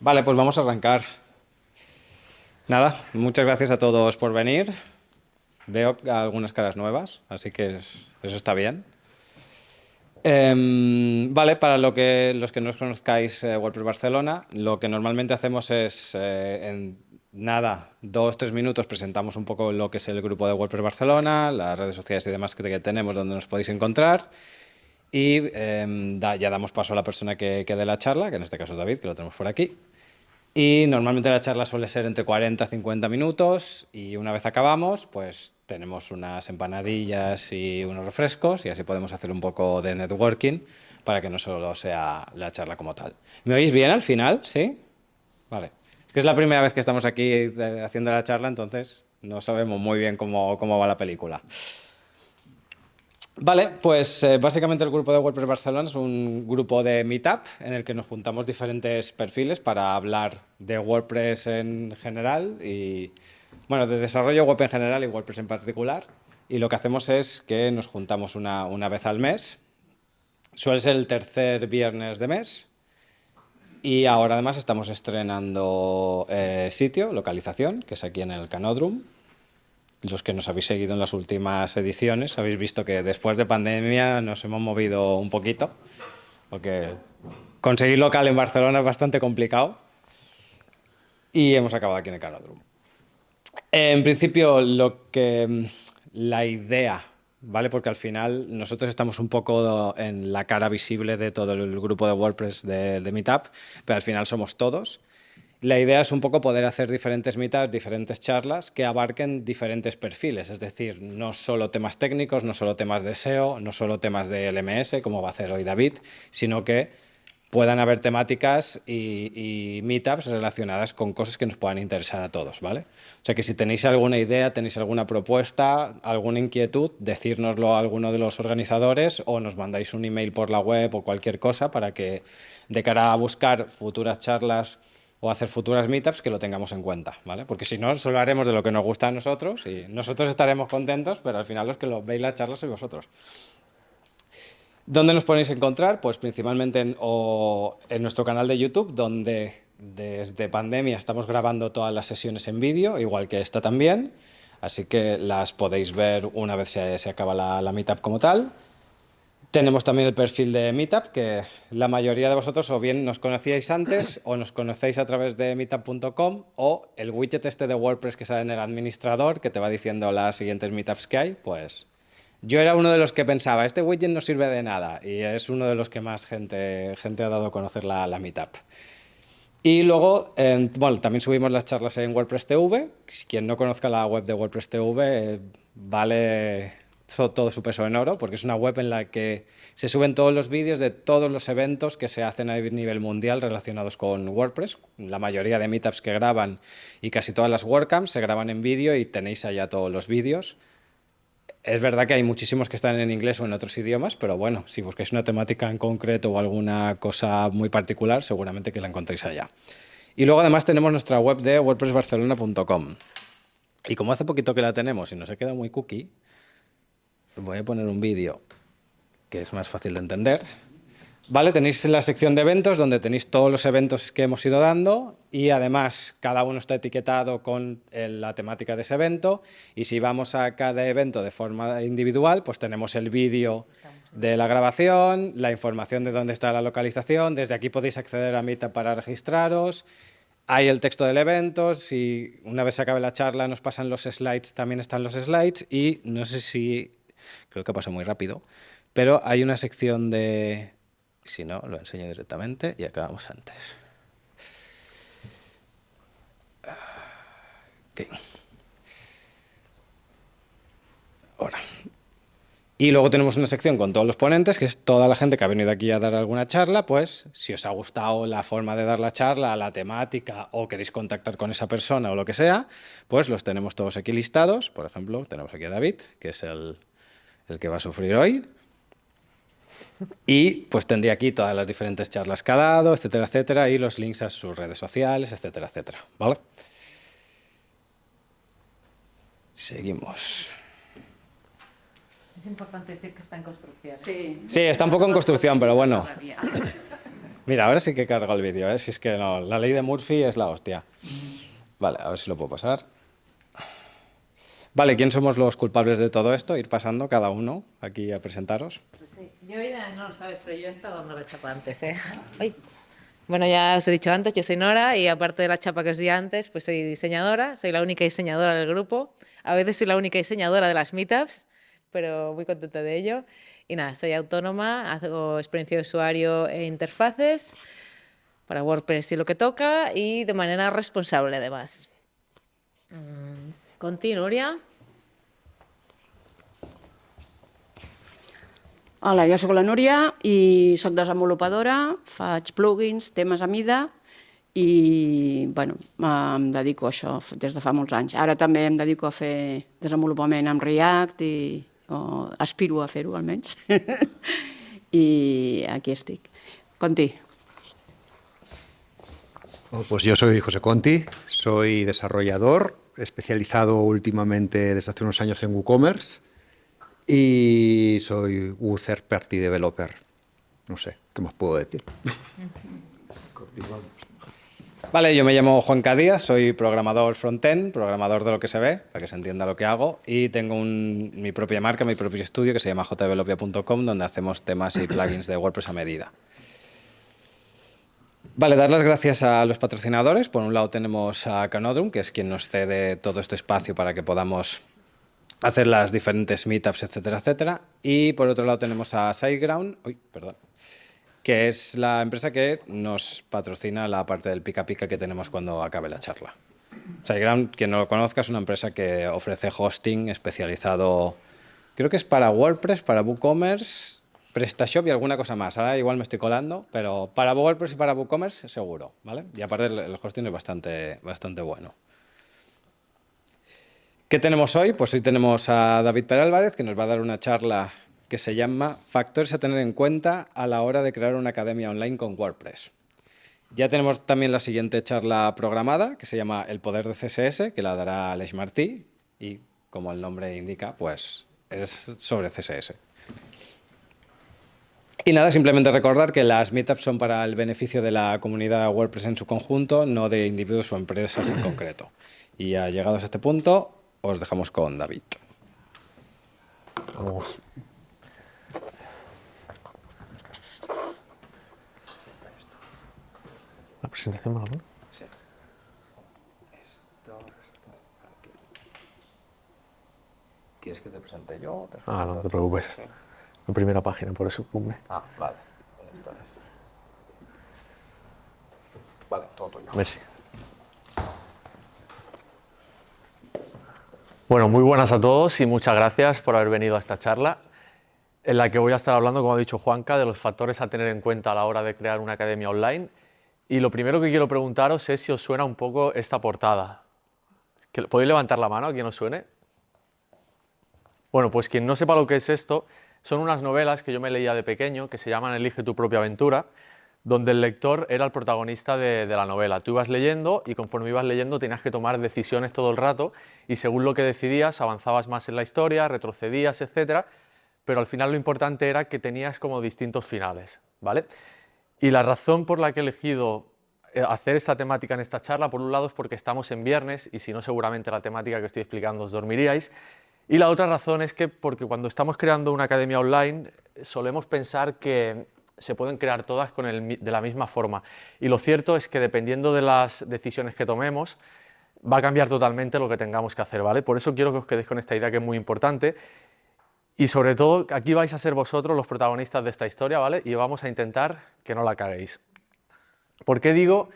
Vale, pues vamos a arrancar. Nada, muchas gracias a todos por venir. Veo algunas caras nuevas, así que eso está bien. Em, vale, para lo que, los que no conozcáis eh, WordPress Barcelona, lo que normalmente hacemos es, eh, en nada, dos, tres minutos presentamos un poco lo que es el grupo de WordPress Barcelona, las redes sociales y demás que tenemos donde nos podéis encontrar. Y em, ya damos paso a la persona que, que dé la charla, que en este caso es David, que lo tenemos por aquí. Y normalmente la charla suele ser entre 40 y 50 minutos y una vez acabamos, pues tenemos unas empanadillas y unos refrescos y así podemos hacer un poco de networking para que no solo sea la charla como tal. ¿Me oís bien al final? ¿Sí? Vale. Es que es la primera vez que estamos aquí eh, haciendo la charla, entonces no sabemos muy bien cómo, cómo va la película. Vale, pues eh, básicamente el grupo de WordPress Barcelona es un grupo de Meetup en el que nos juntamos diferentes perfiles para hablar de WordPress en general y, bueno, de desarrollo web en general y WordPress en particular. Y lo que hacemos es que nos juntamos una, una vez al mes. Suele ser el tercer viernes de mes. Y ahora además estamos estrenando eh, sitio, localización, que es aquí en el Canodrum los que nos habéis seguido en las últimas ediciones, habéis visto que después de pandemia nos hemos movido un poquito, porque conseguir local en Barcelona es bastante complicado y hemos acabado aquí en el Canodrum. En principio, lo que la idea, ¿vale? Porque al final nosotros estamos un poco en la cara visible de todo el grupo de WordPress de Meetup, pero al final somos todos la idea es un poco poder hacer diferentes meetups, diferentes charlas que abarquen diferentes perfiles, es decir, no solo temas técnicos, no solo temas de SEO, no solo temas de LMS, como va a hacer hoy David, sino que puedan haber temáticas y, meetups relacionadas con cosas que nos puedan interesar a todos, ¿vale? O sea que si tenéis alguna idea, tenéis alguna propuesta, alguna inquietud, decírnoslo a alguno de los organizadores o nos mandáis un email por la web o cualquier cosa para que de cara a buscar futuras charlas o hacer futuras meetups que lo tengamos en cuenta, ¿vale? Porque si no, solo haremos de lo que nos gusta a nosotros y nosotros estaremos contentos, pero al final los que lo veis la charla sois vosotros. ¿Dónde nos podéis encontrar? Pues principalmente en, en nuestro canal de YouTube, donde desde pandemia estamos grabando todas las sesiones en vídeo, igual que esta también, así que las podéis ver una vez se, se acaba la, la meetup como tal. Tenemos también el perfil de Meetup, que la mayoría de vosotros o bien nos conocíais antes o nos conocéis a través de meetup.com o el widget este de WordPress que sale en el administrador que te va diciendo las siguientes meetups que hay, pues yo era uno de los que pensaba, este widget no sirve de nada y es uno de los que más gente, gente ha dado a conocer la, Meetup. Y luego, bueno, también subimos las charlas en WordPress TV. Quien no conozca la web de WordPress TV, eh, vale todo su peso en oro, porque es una web en la que se suben todos los vídeos de todos los eventos que se hacen a nivel mundial relacionados con WordPress. La mayoría de meetups que graban y casi todas las WordCamps se graban en vídeo y tenéis allá todos los vídeos. Es verdad que hay muchísimos que están en inglés o en otros idiomas, pero bueno, si busquáis una temática en concreto o alguna cosa muy particular, seguramente que la encontréis allá. Y luego además tenemos nuestra web de wordpressbarcelona.com. Y como hace poquito que la tenemos y nos ha quedado muy cookie, voy a poner un vídeo que es más fácil de entender. Vale, tenéis la sección de eventos donde tenéis todos los eventos que hemos ido dando y además cada uno está etiquetado con la temática de ese evento y si vamos a cada evento de forma individual pues tenemos el vídeo de la grabación, la información de dónde está la localización, desde aquí podéis acceder a Meetup para registraros, hay el texto del evento, si una vez se acabe la charla nos pasan los slides, también están los slides y no sé si creo que pasa muy rápido, pero hay una sección de... Si no, lo enseño directamente y acabamos antes. Okay. Ahora. Y luego tenemos una sección con todos los ponentes, que es toda la gente que ha venido aquí a dar alguna charla, pues si os ha gustado la forma de dar la charla, la temática, o queréis contactar con esa persona o lo que sea, pues los tenemos todos aquí listados. Por ejemplo, tenemos aquí a David, que es el el que va a sufrir hoy. Y pues tendría aquí todas las diferentes charlas que ha dado, etcétera, etcétera, y los links a sus redes sociales, etcétera, etcétera. ¿Vale? Seguimos. Es importante decir que está en construcción. Sí, sí está un poco en construcción, pero bueno. Mira, ahora sí que cargo el vídeo, ¿eh? si es que no, la ley de Murphy es la hostia. Vale, a ver si lo puedo pasar. Vale, ¿quién somos los culpables de todo esto? Ir pasando cada uno aquí a presentaros. Pues sí. Yo ya no lo sabes, pero yo he estado dando la chapa antes, ¿eh? Bueno, ya os he dicho antes, yo soy Nora y aparte de la chapa que os di antes, pues soy diseñadora, soy la única diseñadora del grupo. A veces soy la única diseñadora de las meetups, pero muy contenta de ello. Y nada, soy autónoma, hago experiencia de usuario e interfaces para WordPress y lo que toca y de manera responsable además. Conti, Núria. Hola, jo sóc la Núria i sóc desenvolupadora, faig plugins, temes a mida i bueno, em dedico a això des de fa molts anys. Ara també em dedico a fer desenvolupament amb React i o aspiro a fer-ho almenys. y aquí estic. Conti. Pues yo soy José Conti, soy desarrollador, especializado últimamente desde hace unos años en WooCommerce y soy Third Party Developer. No sé, ¿qué más puedo decir? Vale, yo me llamo Juan Cadías, soy programador frontend, programador de lo que se ve, para que se entienda lo que hago, y tengo mi propia marca, mi propio estudio que se llama jdevelopia.com, donde hacemos temas y plugins de WordPress a medida. Vale, dar las gracias a los patrocinadores. Por un lado tenemos a Canodrum, que es quien nos cede todo este espacio para que podamos hacer las diferentes meetups, etcétera, etcétera. Y por otro lado tenemos a SiteGround, uy, perdón, que es la empresa que nos patrocina la parte del pica pica que tenemos cuando acabe la charla. SiteGround, quien no lo conozca, es una empresa que ofrece hosting especializado, creo que es para WordPress, para WooCommerce, PrestaShop y alguna cosa más. Ahora igual me estoy colando, pero para WordPress y para WooCommerce seguro, ¿vale? Y aparte el hosting es bastante, bastante bueno. ¿Qué tenemos hoy? Pues hoy tenemos a David Perálvarez, que nos va a dar una charla que se llama Factores a tener en cuenta a la hora de crear una academia online con WordPress. Ya tenemos también la siguiente charla programada, que se llama El poder de CSS, que la dará Aleix Martí, y como el nombre indica, pues es sobre CSS. Y nada, simplemente recordar que las meetups son para el beneficio de la comunidad WordPress en su conjunto, no de individuos o empresas en concreto. Y ya llegados a este punto, os dejamos con David. Vamos. ¿La presentación me la. ¿Quieres que te presente yo? ah, no, te preocupes. La primera página, por eso pumbe. Ah, vale. Vale, todo tuyo. Merci. Bueno, muy buenas a todos y muchas gracias por haber venido a esta charla en la que voy a estar hablando, como ha dicho Juanca, de los factores a tener en cuenta a la hora de crear una academia online y lo primero que quiero preguntaros es si os suena un poco esta portada. ¿Podéis levantar la mano a quien os suene? Bueno, pues quien no sepa lo que es esto, son unas novelas que yo me leía de pequeño que se llaman Elige tu propia aventura, donde el lector era el protagonista de, la novela. Tú ibas leyendo y conforme ibas leyendo tenías que tomar decisiones todo el rato y según lo que decidías avanzabas más en la historia, retrocedías, etc. Pero al final lo importante era que tenías como distintos finales, ¿vale? Y la razón por la que he elegido eh, hacer esta temática en esta charla, por un lado es porque estamos en viernes y si no seguramente la temática que estoy explicando os dormiríais. Y la otra razón es que porque cuando estamos creando una academia online solemos pensar que se pueden crear todas de la misma forma. Y lo cierto es que dependiendo de las decisiones que tomemos, va a cambiar totalmente lo que tengamos que hacer, ¿vale? Por eso quiero que os quedéis con esta idea que es muy importante y sobre todo, aquí vais a ser vosotros los protagonistas de esta historia, ¿vale? Y vamos a intentar que no la caguéis. ¿Por qué digo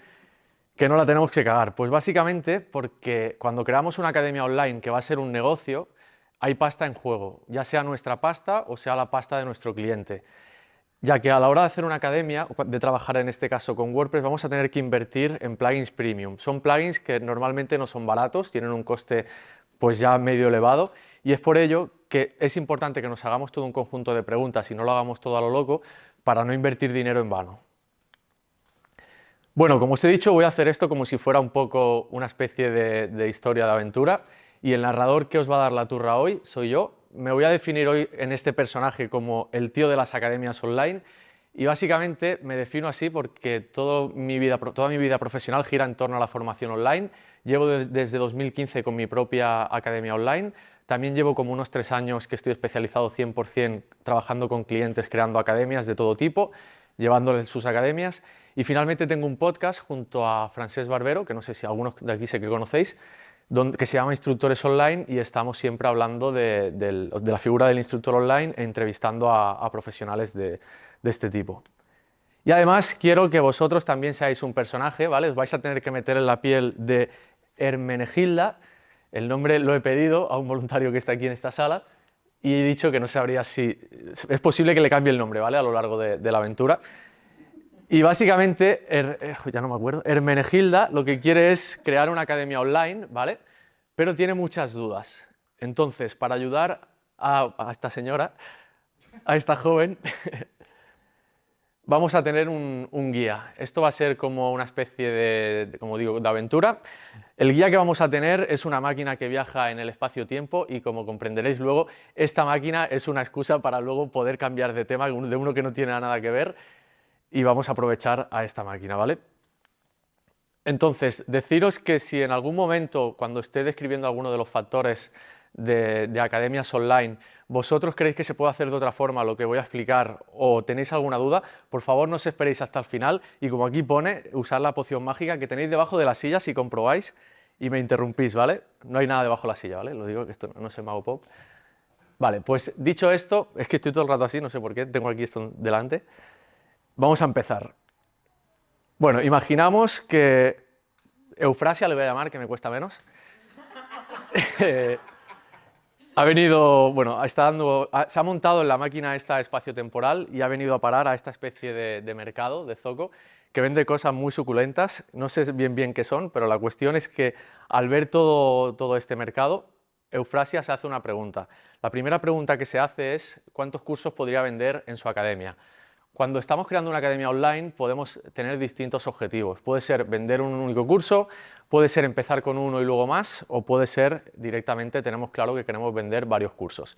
que no la tenemos que cagar? Pues básicamente porque cuando creamos una academia online que va a ser un negocio, hay pasta en juego, ya sea nuestra pasta o sea la pasta de nuestro cliente. Ya que a la hora de hacer una academia, de trabajar en este caso con WordPress, vamos a tener que invertir en plugins premium. Son plugins que normalmente no son baratos, tienen un coste pues ya medio elevado y es por ello que es importante que nos hagamos todo un conjunto de preguntas y no lo hagamos todo a lo loco para no invertir dinero en vano. Bueno, como os he dicho, voy a hacer esto como si fuera un poco una especie de, historia de aventura y el narrador que os va a dar la turra hoy soy yo. Me voy a definir hoy en este personaje como el tío de las academias online Y básicamente me defino así porque todo mi vida, toda mi vida profesional gira en torno a la formación online. Llevo desde 2015 con mi propia academia online. También llevo como unos tres años que estoy especializado 100% trabajando con clientes, creando academias de todo tipo, llevándoles sus academias. Y finalmente tengo un podcast junto a Francesc Barbero, que no sé si algunos de aquí sé que conocéis, que se llama Instructores Online y estamos siempre hablando de, la figura del instructor online e entrevistando a, profesionales de, este tipo. Y además quiero que vosotros también seáis un personaje, ¿vale? Os vais a tener que meter en la piel de Hermenegilda, el nombre lo he pedido a un voluntario que está aquí en esta sala y he dicho que no sabría si... es posible que le cambie el nombre, ¿vale? A lo largo de, la aventura. Y básicamente, eh, ya no me acuerdo, Hermenegilda lo que quiere es crear una academia online, ¿vale? Pero tiene muchas dudas. Entonces, para ayudar a, esta señora, a esta joven, vamos a tener un, guía. Esto va a ser como una especie de, como digo, de aventura. El guía que vamos a tener es una máquina que viaja en el espacio-tiempo y como comprenderéis luego, esta máquina es una excusa para luego poder cambiar de tema de uno que no tiene nada que ver y vamos a aprovechar a esta máquina, ¿vale? Entonces, deciros que si en algún momento, cuando esté describiendo alguno de los factores de, academias online, vosotros creéis que se puede hacer de otra forma lo que voy a explicar o tenéis alguna duda, por favor no os esperéis hasta el final y como aquí pone, usar la poción mágica que tenéis debajo de la silla si comprobáis y me interrumpís, ¿vale? No hay nada debajo de la silla, ¿vale? Lo digo que esto no es mago pop. Vale, pues dicho esto, es que estoy todo el rato así, no sé por qué, tengo aquí esto delante. Vamos a empezar. Bueno, imaginamos que Eufrasia, le voy a llamar, que me cuesta menos, ha venido, bueno, está dando, se ha montado en la máquina esta espacio-temporal y ha venido a parar a esta especie de, mercado, de zoco, que vende cosas muy suculentas, no sé bien bien qué son, pero la cuestión es que al ver todo, todo este mercado, Eufrasia se hace una pregunta. La primera pregunta que se hace es ¿cuántos cursos podría vender en su academia? Cuando estamos creando una academia online podemos tener distintos objetivos. Puede ser vender un único curso, puede ser empezar con uno y luego más, o puede ser directamente tenemos claro que queremos vender varios cursos.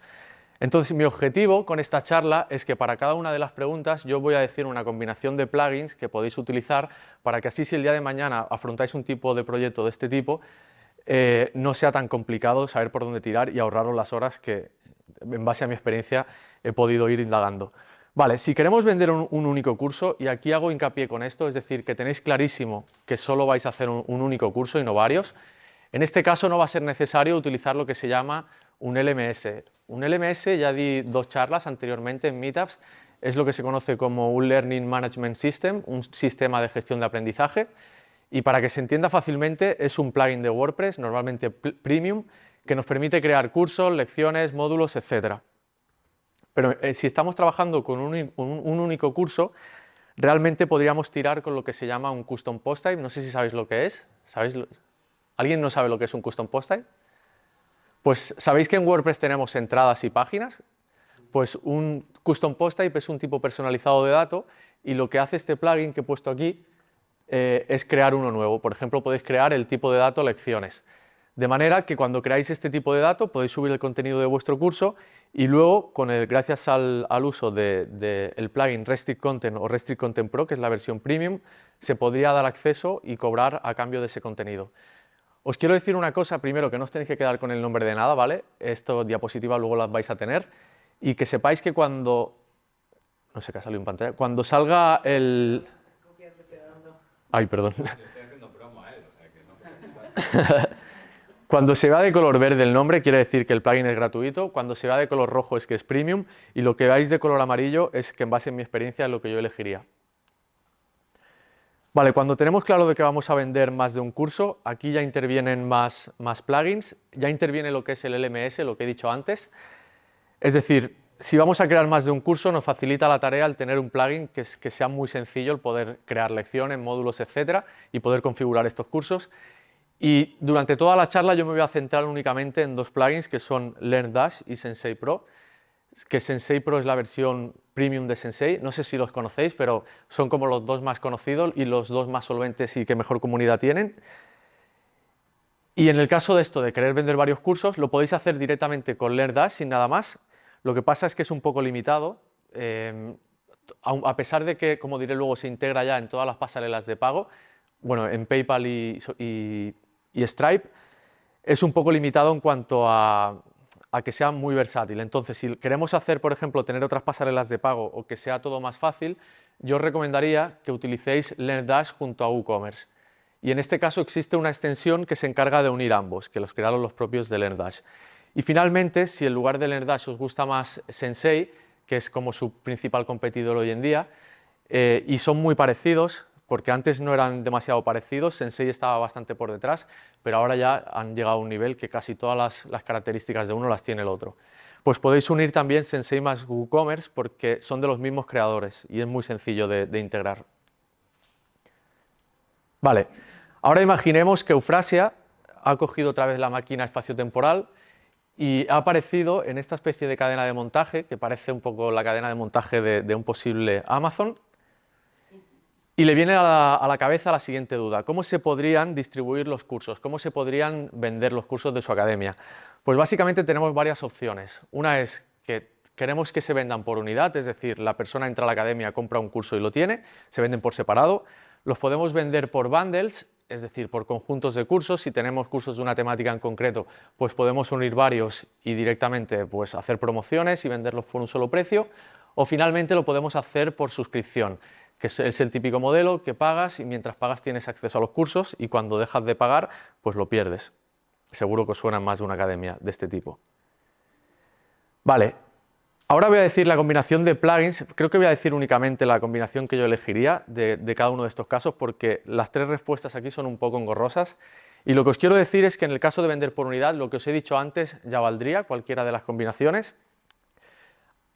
Entonces mi objetivo con esta charla es que para cada una de las preguntas yo voy a decir una combinación de plugins que podéis utilizar para que así si el día de mañana afrontáis un tipo de proyecto de este tipo, eh, no sea tan complicado saber por dónde tirar y ahorraros las horas que en base a mi experiencia he podido ir indagando. Vale, si queremos vender un, único curso, y aquí hago hincapié con esto, es decir, que tenéis clarísimo que solo vais a hacer un, único curso y no varios, en este caso no va a ser necesario utilizar lo que se llama un LMS. Un LMS, ya di dos charlas anteriormente en Meetups, es lo que se conoce como un Learning Management System, un sistema de gestión de aprendizaje, y para que se entienda fácilmente es un plugin de WordPress, normalmente premium, que nos permite crear cursos, lecciones, módulos, etcétera. Pero eh, si estamos trabajando con un, único curso, realmente podríamos tirar con lo que se llama un custom post type. No sé si sabéis lo que es. ¿Alguien no sabe lo que es un custom post type? Pues sabéis que en WordPress tenemos entradas y páginas. Pues un custom post type es un tipo personalizado de dato y lo que hace este plugin que he puesto aquí eh, es crear uno nuevo. Por ejemplo, podéis crear el tipo de dato lecciones. De manera que cuando creáis este tipo de dato podéis subir el contenido de vuestro curso y luego, con el, gracias al, uso del plugin Restrict Content o Restrict Content Pro, que es la versión premium, se podría dar acceso y cobrar a cambio de ese contenido. Os quiero decir una cosa, primero, que no os tenéis que quedar con el nombre de nada, ¿vale? Esto, diapositiva, luego las vais a tener. Y que sepáis que cuando... No sé qué ha salido en pantalla. Cuando salga el... Ay, perdón. Cuando se va de color verde el nombre quiere decir que el plugin es gratuito, cuando se va de color rojo es que es premium y lo que veis de color amarillo es que en base a mi experiencia es lo que yo elegiría. Vale, cuando tenemos claro de que vamos a vender más de un curso, aquí ya intervienen más, plugins, ya interviene lo que es el LMS, lo que he dicho antes. Es decir, si vamos a crear más de un curso, nos facilita la tarea el tener un plugin que, que sea muy sencillo, el poder crear lecciones, módulos, etcétera, y poder configurar estos cursos. Y durante toda la charla yo me voy a centrar únicamente en dos plugins que son LearnDash y Sensei Pro, que Sensei Pro es la versión premium de Sensei, no sé si los conocéis, pero son como los dos más conocidos y los dos más solventes y que mejor comunidad tienen. Y en el caso de esto, de querer vender varios cursos, lo podéis hacer directamente con LearnDash sin nada más. Lo que pasa es que es un poco limitado. Eh, a pesar de que, como diré luego, se integra ya en todas las pasarelas de pago, bueno, en PayPal y, y Stripe, es un poco limitado en cuanto a, a que sea muy versátil. Entonces, si queremos hacer, por ejemplo, tener otras pasarelas de pago o que sea todo más fácil, yo os recomendaría que utilicéis LearnDash junto a WooCommerce. Y en este caso existe una extensión que se encarga de unir ambos, que los crearon los propios de LearnDash. Y finalmente, si en lugar de LearnDash os gusta más Sensei, que es como su principal competidor hoy en día, eh, y son muy parecidos, porque antes no eran demasiado parecidos, Sensei estaba bastante por detrás, pero ahora ya han llegado a un nivel que casi todas las, características de uno las tiene el otro. Pues podéis unir también Sensei más WooCommerce porque son de los mismos creadores y es muy sencillo de, de integrar. Vale, ahora imaginemos que Eufrasia ha cogido otra vez la máquina espacio-temporal y ha aparecido en esta especie de cadena de montaje, que parece un poco la cadena de montaje de un posible Amazon, y le viene a la, cabeza la siguiente duda, ¿cómo se podrían distribuir los cursos? ¿Cómo se podrían vender los cursos de su academia? Pues básicamente tenemos varias opciones. Una es que queremos que se vendan por unidad, es decir, la persona entra a la academia, compra un curso y lo tiene, se venden por separado. Los podemos vender por bundles, es decir, por conjuntos de cursos. Si tenemos cursos de una temática en concreto, pues podemos unir varios y directamente pues, hacer promociones y venderlos por un solo precio. O finalmente lo podemos hacer por suscripción que es el típico modelo que pagas y mientras pagas tienes acceso a los cursos y cuando dejas de pagar, pues lo pierdes. Seguro que os suena más de una academia de este tipo. Vale, ahora voy a decir la combinación de plugins, creo que voy a decir únicamente la combinación que yo elegiría de, de cada uno de estos casos porque las tres respuestas aquí son un poco engorrosas y lo que os quiero decir es que en el caso de vender por unidad, lo que os he dicho antes ya valdría cualquiera de las combinaciones.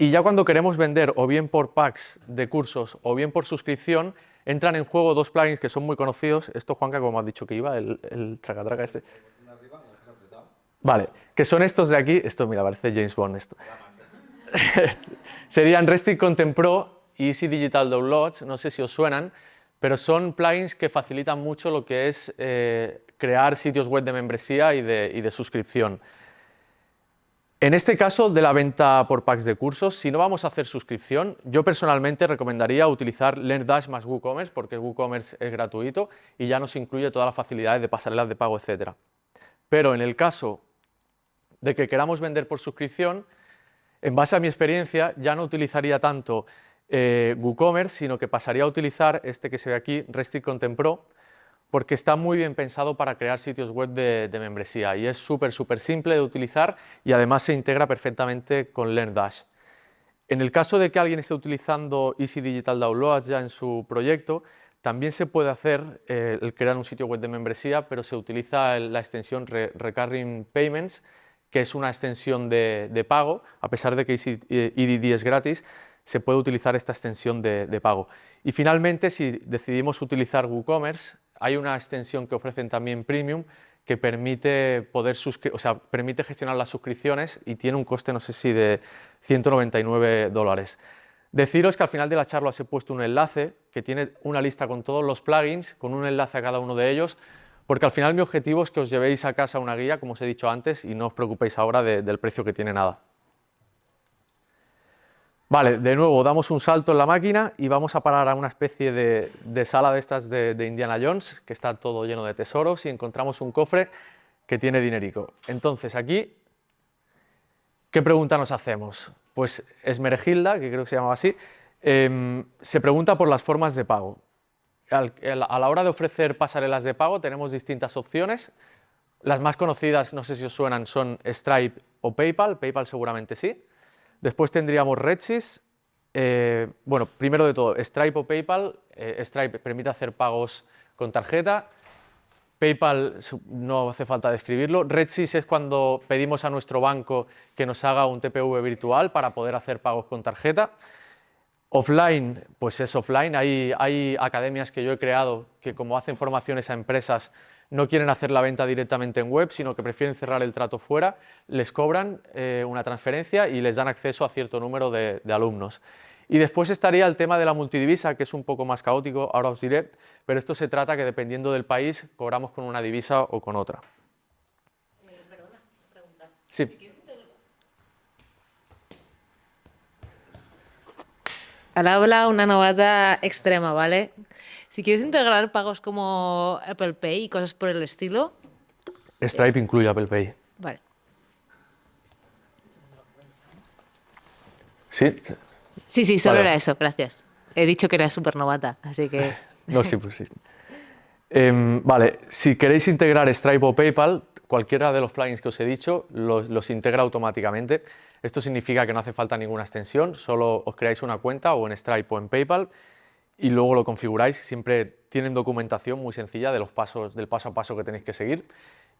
Y ya cuando queremos vender o bien por packs de cursos o bien por suscripción, entran en juego dos plugins que son muy conocidos. Esto, Juanca, como has dicho que iba, el, el traca, traca este. Vale, que son estos de aquí. Esto, mira, parece James Bond esto. Serían Restic Content Pro y Easy Digital Downloads, no sé si os suenan, pero son plugins que facilitan mucho lo que es eh, crear sitios web de membresía y de, y de suscripción. En este caso de la venta por packs de cursos, si no vamos a hacer suscripción, yo personalmente recomendaría utilizar LearnDash más WooCommerce porque WooCommerce es gratuito y ya nos incluye todas las facilidades de pasarelas de pago, etc. Pero en el caso de que queramos vender por suscripción, en base a mi experiencia ya no utilizaría tanto eh, WooCommerce, sino que pasaría a utilizar este que se ve aquí, Restic Content Pro, porque está muy bien pensado para crear sitios web de, membresía y es súper, súper simple de utilizar y además se integra perfectamente con LearnDash. En el caso de que alguien esté utilizando Easy Digital Downloads ya en su proyecto, también se puede hacer eh, el crear un sitio web de membresía, pero se utiliza la extensión Recurring Payments, que es una extensión de, pago, a pesar de que EDD eh, es gratis, se puede utilizar esta extensión de pago. Y finalmente, si decidimos utilizar WooCommerce, hay una extensión que ofrecen también Premium que permite, poder o sea, permite gestionar las suscripciones y tiene un coste, no sé si de 199 dólares. Deciros que al final de la charla os he puesto un enlace que tiene una lista con todos los plugins, con un enlace a cada uno de ellos, porque al final mi objetivo es que os llevéis a casa una guía, como os he dicho antes, y no os preocupéis ahora del precio que tiene nada. Vale, de nuevo damos un salto en la máquina y vamos a parar a una especie de, sala de estas de, Indiana Jones, que está todo lleno de tesoros y encontramos un cofre que tiene dinerico. Entonces aquí, ¿qué pregunta nos hacemos? Pues Esmergilda, que creo que se llamaba así, em, se pregunta por las formas de pago. a la hora de ofrecer pasarelas de pago tenemos distintas opciones. Las más conocidas, no sé si os suenan, son Stripe o PayPal. PayPal seguramente sí. Después tendríamos Redsys. Eh, bueno, primero de todo, Stripe o PayPal. Eh, Stripe permite hacer pagos con tarjeta. PayPal no hace falta describirlo. Redsys es cuando pedimos a nuestro banco que nos haga un TPV virtual para poder hacer pagos con tarjeta. Offline, pues es offline. Hay, hay academias que yo he creado que como hacen formaciones a empresas no quieren hacer la venta directamente en web, sino que prefieren cerrar el trato fuera, les cobran eh, una transferencia y les dan acceso a cierto número de, alumnos. Y después estaría el tema de la multidivisa, que es un poco más caótico, ahora os diré, pero esto se trata que dependiendo del país cobramos con una divisa o con otra. Perdona, pregunta. Sí. Al habla una novata extrema, ¿vale? Si quieres integrar pagos como Apple Pay y cosas por el estilo, Stripe incluye Apple Pay. vale. ¿Sí? Sí, sí, solo Vale. era eso, gracias. He dicho que era súper novata, así que... No, sí, pues sí. Em, vale, si queréis integrar Stripe o PayPal, cualquiera de los plugins que os he dicho los, los integra automáticamente. Esto significa que no hace falta ninguna extensión, solo os creáis una cuenta o en Stripe o en PayPal y luego lo configuráis. Siempre tienen documentación muy sencilla de los pasos, del paso a paso que tenéis que seguir.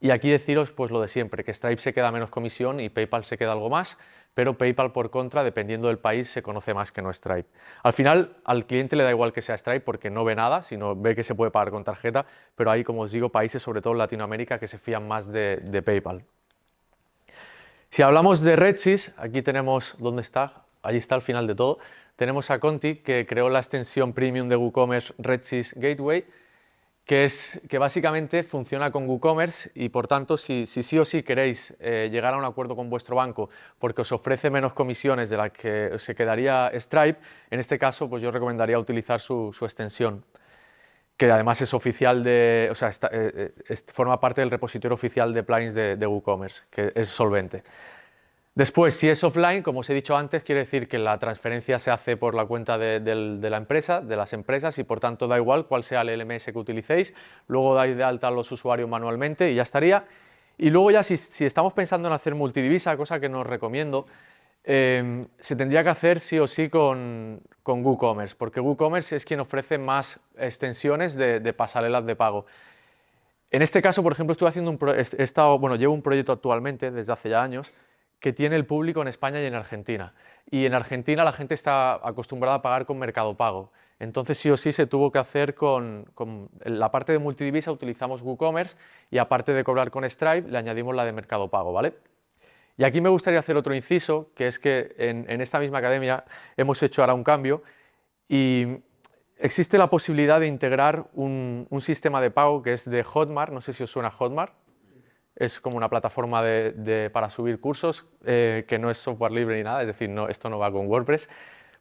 Y aquí deciros pues lo de siempre, que Stripe se queda menos comisión y PayPal se queda algo más, pero PayPal por contra, dependiendo del país, se conoce más que no Stripe. Al final, al cliente le da igual que sea Stripe porque no ve nada, sino ve que se puede pagar con tarjeta, pero hay, como os digo, países, sobre todo en Latinoamérica, que se fían más de, de PayPal. Si hablamos de Redsys, aquí tenemos, ¿dónde está? Allí está al final de todo. Tenemos a Conti, que creó la extensión premium de WooCommerce Redsys Gateway, que, es, que básicamente funciona con WooCommerce y por tanto si, sí o sí queréis eh, llegar a un acuerdo con vuestro banco porque os ofrece menos comisiones de las que se quedaría Stripe, en este caso pues yo recomendaría utilizar su, extensión que además es oficial de, o sea, está- eh, eh, forma parte del repositorio oficial de plugins de WooCommerce, que es solvente. Después, si es offline, como os he dicho antes, quiere decir que la transferencia se hace por la cuenta de, la empresa, de las empresas, y por tanto da igual cuál sea el LMS que utilicéis. Luego dais de alta a los usuarios manualmente y ya estaría. Y luego ya si, estamos pensando en hacer multidivisa, cosa que no os recomiendo, eh, se tendría que hacer sí o sí con, WooCommerce, porque WooCommerce es quien ofrece más extensiones de, pasarelas de pago. En este caso, por ejemplo, estuve haciendo un bueno, llevo un proyecto actualmente desde hace ya años que tiene el público en España y en Argentina. Y en Argentina la gente está acostumbrada a pagar con Mercado Pago. Entonces sí o sí se tuvo que hacer con, la parte de multidivisa utilizamos WooCommerce y aparte de cobrar con Stripe le añadimos la de Mercado Pago, ¿vale? Y aquí me gustaría hacer otro inciso, que es que en, en esta misma academia hemos hecho ahora un cambio y existe la posibilidad de integrar un, un sistema de pago que es de Hotmart, no sé si os suena Hotmart, es como una plataforma para subir cursos eh, que no es software libre ni nada, es decir, esto no va con WordPress,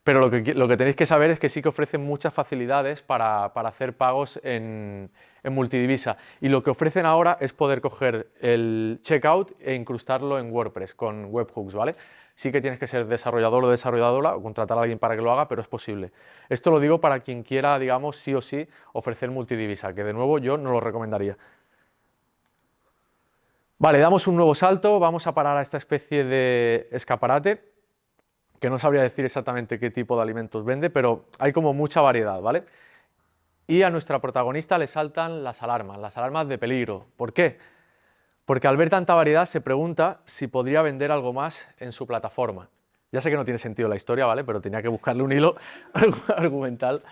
pero lo que, tenéis que saber es que sí que ofrecen muchas facilidades para, para hacer pagos en, en multidivisa. Y lo que ofrecen ahora es poder coger el checkout e incrustarlo en WordPress con webhooks, ¿vale? Sí que tienes que ser desarrollador o desarrolladora o contratar a alguien para que lo haga, pero es posible. Esto lo digo para quien quiera, digamos, sí o sí ofrecer multidivisa, que de nuevo yo no lo recomendaría. Vale, damos un nuevo salto, vamos a parar a esta especie de escaparate, que no sabría decir exactamente qué tipo de alimentos vende, pero hay como mucha variedad, ¿vale? Y a nuestra protagonista le saltan las alarmas, las alarmas de peligro. ¿Por qué? Porque al ver tanta variedad se pregunta si podría vender algo más en su plataforma. Ya sé que no tiene sentido la historia, ¿vale? Pero tenía que buscarle un hilo argumental.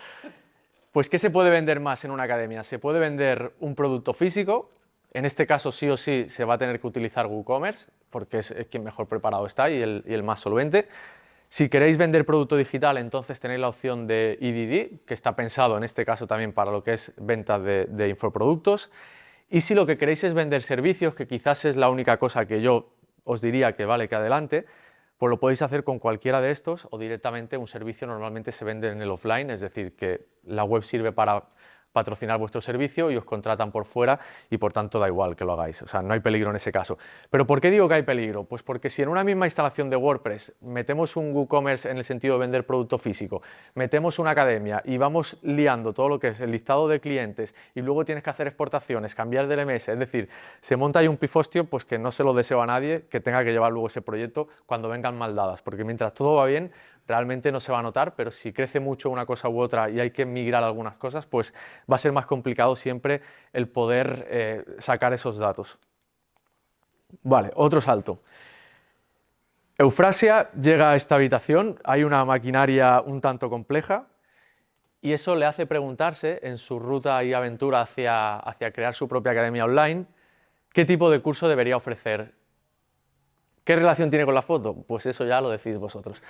Pues, ¿qué se puede vender más en una academia? Se puede vender un producto físico, en este caso sí o sí se va a tener que utilizar WooCommerce, porque es, quien mejor preparado está y el, más solvente. Si queréis vender producto digital, entonces tenéis la opción de EDD, que está pensado en este caso también para lo que es venta de, de infoproductos. Y si lo que queréis es vender servicios, que quizás es la única cosa que yo os diría que vale que adelante, pues lo podéis hacer con cualquiera de estos o directamente un servicio normalmente se vende en el offline, es decir, que la web sirve para patrocinar vuestro servicio y os contratan por fuera y por tanto da igual que lo hagáis, o sea, no hay peligro en ese caso. ¿Pero por qué digo que hay peligro? Pues porque si en una misma instalación de WordPress metemos un WooCommerce en el sentido de vender producto físico, metemos una academia y vamos liando todo lo que es el listado de clientes y luego tienes que hacer exportaciones, cambiar de LMS, es decir, se monta ahí un pifostio pues que no se lo deseo a nadie que tenga que llevar luego ese proyecto cuando vengan mal dadas, porque mientras todo va bien, realmente no se va a notar, pero si crece mucho una cosa u otra y hay que migrar algunas cosas, pues va a ser más complicado siempre el poder eh, sacar esos datos. Vale, otro salto. Eufrasia llega a esta habitación, hay una maquinaria un tanto compleja y eso le hace preguntarse en su ruta y aventura hacia, hacia crear su propia academia online, qué tipo de curso debería ofrecer. ¿Qué relación tiene con la foto? Pues eso ya lo decidís vosotros.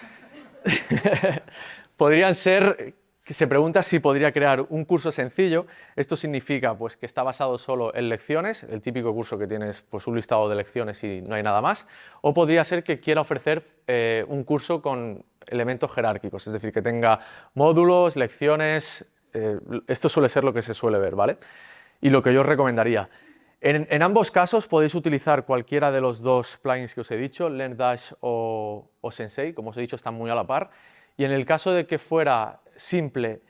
Podrían ser se pregunta si podría crear un curso sencillo. Esto significa pues, que está basado solo en lecciones, el típico curso que tienes pues, un listado de lecciones y no hay nada más. O podría ser que quiera ofrecer eh, un curso con elementos jerárquicos, es decir, que tenga módulos, lecciones. Eh, esto suele ser lo que se suele ver, ¿vale? Y lo que yo recomendaría. En, ambos casos podéis utilizar cualquiera de los dos plugins que os he dicho, LearnDash o, o Sensei, como os he dicho, están muy a la par. Y en el caso de que fuera simple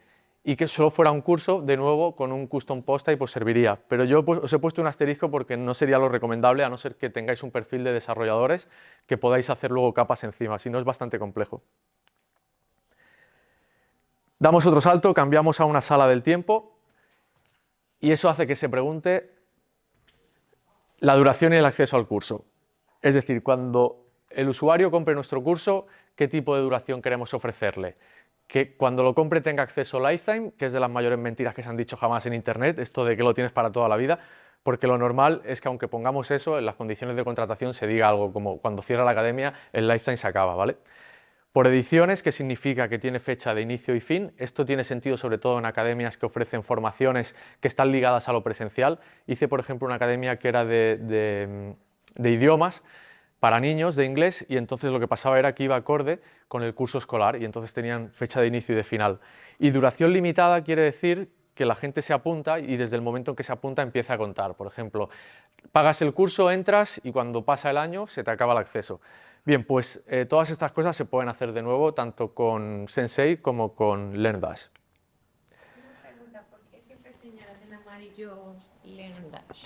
y que solo fuera un curso, de nuevo, con un custom post y pues serviría. Pero yo pues, os he puesto un asterisco porque no sería lo recomendable, a no ser que tengáis un perfil de desarrolladores que podáis hacer luego capas encima, si no es bastante complejo. Damos otro salto, cambiamos a una sala del tiempo y eso hace que se pregunte la duración y el acceso al curso. Es decir, cuando el usuario compre nuestro curso, ¿qué tipo de duración queremos ofrecerle? Que cuando lo compre tenga acceso lifetime, que es de las mayores mentiras que se han dicho jamás en Internet, esto de que lo tienes para toda la vida, porque lo normal es que aunque pongamos eso, en las condiciones de contratación se diga algo como cuando cierra la academia, el lifetime se acaba, ¿vale? Por ediciones, que significa que tiene fecha de inicio y fin. Esto tiene sentido sobre todo en academias que ofrecen formaciones que están ligadas a lo presencial. Hice, por ejemplo, una academia que era de, idiomas para niños de inglés y entonces lo que pasaba era que iba acorde con el curso escolar y entonces tenían fecha de inicio y de final. Y duración limitada quiere decir que la gente se apunta y desde el momento en que se apunta empieza a contar. Por ejemplo, pagas el curso, entras y cuando pasa el año se te acaba el acceso. Bien, pues eh, todas estas cosas se pueden hacer de nuevo tanto con Sensei como con LearnDash. Una pregunta, ¿por qué siempre señalas en amarillo LearnDash?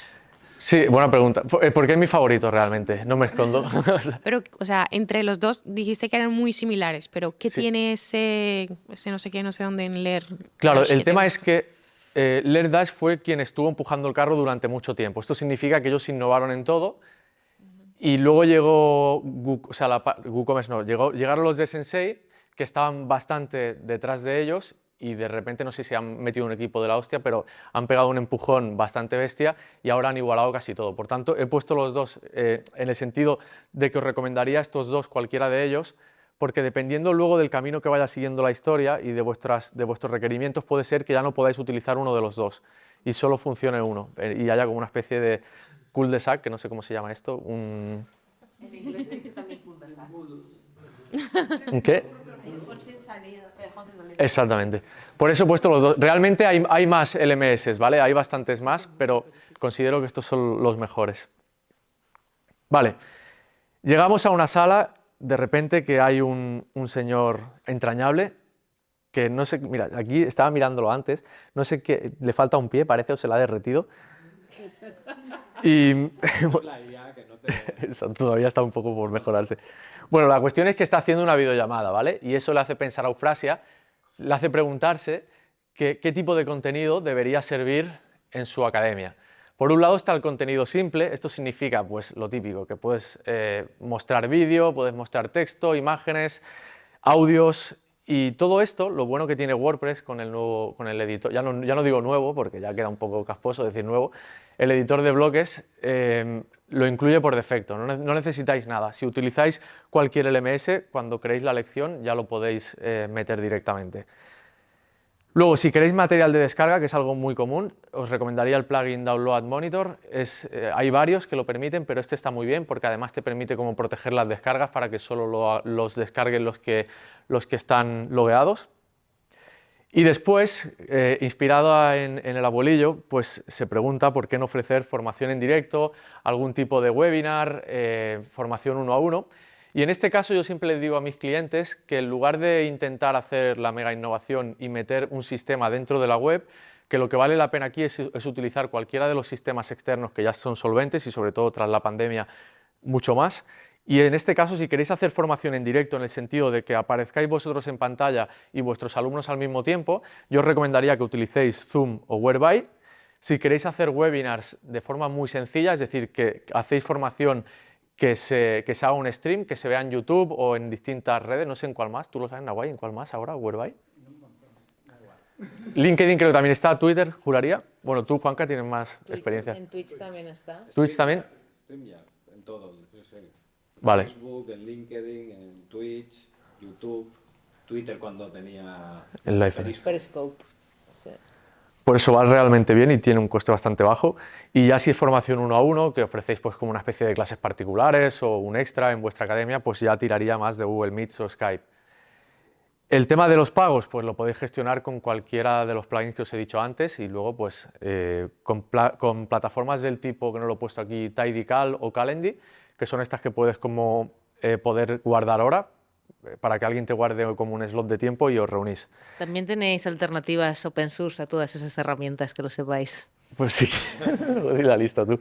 Sí, buena pregunta. Eh, porque es mi favorito realmente, no me escondo. pero, o sea, entre los dos dijiste que eran muy similares, pero ¿qué tiene ese, ese no sé qué, no sé dónde en Leer? Claro, el tema es que eh, LearnDash fue quien estuvo empujando el carro durante mucho tiempo. Esto significa que ellos innovaron en todo y luego llegó, o sea, la, WooCommerce llegaron los de Sensei, que estaban bastante detrás de ellos y de repente no sé si han metido un equipo de la hostia, pero han pegado un empujón bastante bestia y ahora han igualado casi todo. Por tanto, he puesto los dos eh, en el sentido de que os recomendaría estos dos, cualquiera de ellos, porque dependiendo luego del camino que vaya siguiendo la historia y de, vuestras, de vuestros requerimientos, puede ser que ya no podáis utilizar uno de los dos y solo funcione uno eh, y haya como una especie de, cul-de-sac, que no sé cómo se llama esto, un... En inglés también cul-de-sac. ¿Un qué? Exactamente. Por eso he puesto los dos. Realmente hay, hay, más LMS, ¿vale? Hay bastantes más, pero considero que estos son los mejores. Vale. Llegamos a una sala, de repente que hay un, un señor entrañable, que no sé, mira, aquí estaba mirándolo antes, no sé qué, le falta un pie, parece, o se la ha derretido. Y todavía está un poco por mejorarse. Bueno, la cuestión es que está haciendo una videollamada, ¿vale? Y eso le hace pensar a Eufrasia, le hace preguntarse qué tipo de contenido debería servir en su academia. Por un lado está el contenido simple, esto significa pues lo típico, que puedes eh, mostrar vídeo, puedes mostrar texto, imágenes, audios y todo esto, lo bueno que tiene WordPress con el, nuevo, con el editor, ya no, ya no digo nuevo porque ya queda un poco casposo decir nuevo, el editor de bloques eh, lo incluye por defecto, no, necesitáis nada. Si utilizáis cualquier LMS, cuando creéis la lección ya lo podéis eh, meter directamente. Luego, si queréis material de descarga, que es algo muy común, os recomendaría el plugin Download Monitor. Eh, hay varios que lo permiten, pero este está muy bien porque además te permite como proteger las descargas para que solo los descarguen los que, los que están logueados. Y después, eh, inspirado en, el abuelillo, pues se pregunta por qué no ofrecer formación en directo, algún tipo de webinar, eh, formación uno a uno. Y en este caso yo siempre les digo a mis clientes que en lugar de intentar hacer la mega innovación y meter un sistema dentro de la web, que lo que vale la pena aquí es utilizar cualquiera de los sistemas externos que ya son solventes y sobre todo tras la pandemia mucho más, y en este caso, si queréis hacer formación en directo en el sentido de que aparezcáis vosotros en pantalla y vuestros alumnos al mismo tiempo, yo os recomendaría que utilicéis Zoom o Whereby. Si queréis hacer webinars de forma muy sencilla, es decir, que hacéis formación que se, que se haga un stream, que se vea en YouTube o en distintas redes, no sé en cuál más, ¿tú lo sabes, Nahuay, en cuál más ahora, Whereby? LinkedIn creo que también está, Twitter, juraría. Bueno, tú, Juanca, tienes más experiencia. En Twitch también está. ¿Twitch también? en todo, Vale. Facebook, en LinkedIn, en Twitch, YouTube. Twitter cuando tenía El live. Periscope. Por eso va realmente bien y tiene un coste bastante bajo. Y ya si es formación uno a uno, que ofrecéis pues como una especie de clases particulares o un extra en vuestra academia, pues ya tiraría más de Google Meets o Skype. El tema de los pagos, pues lo podéis gestionar con cualquiera de los plugins que os he dicho antes y luego pues eh, con, pla- con plataformas del tipo, que no lo he puesto aquí, Tidycal o Calendly, que son estas que puedes como eh, poder guardar hora, eh, para que alguien te guarde como un slot de tiempo y os reunís. También tenéis alternativas open source a todas esas herramientas, que lo sepáis. Pues sí, di la lista tú.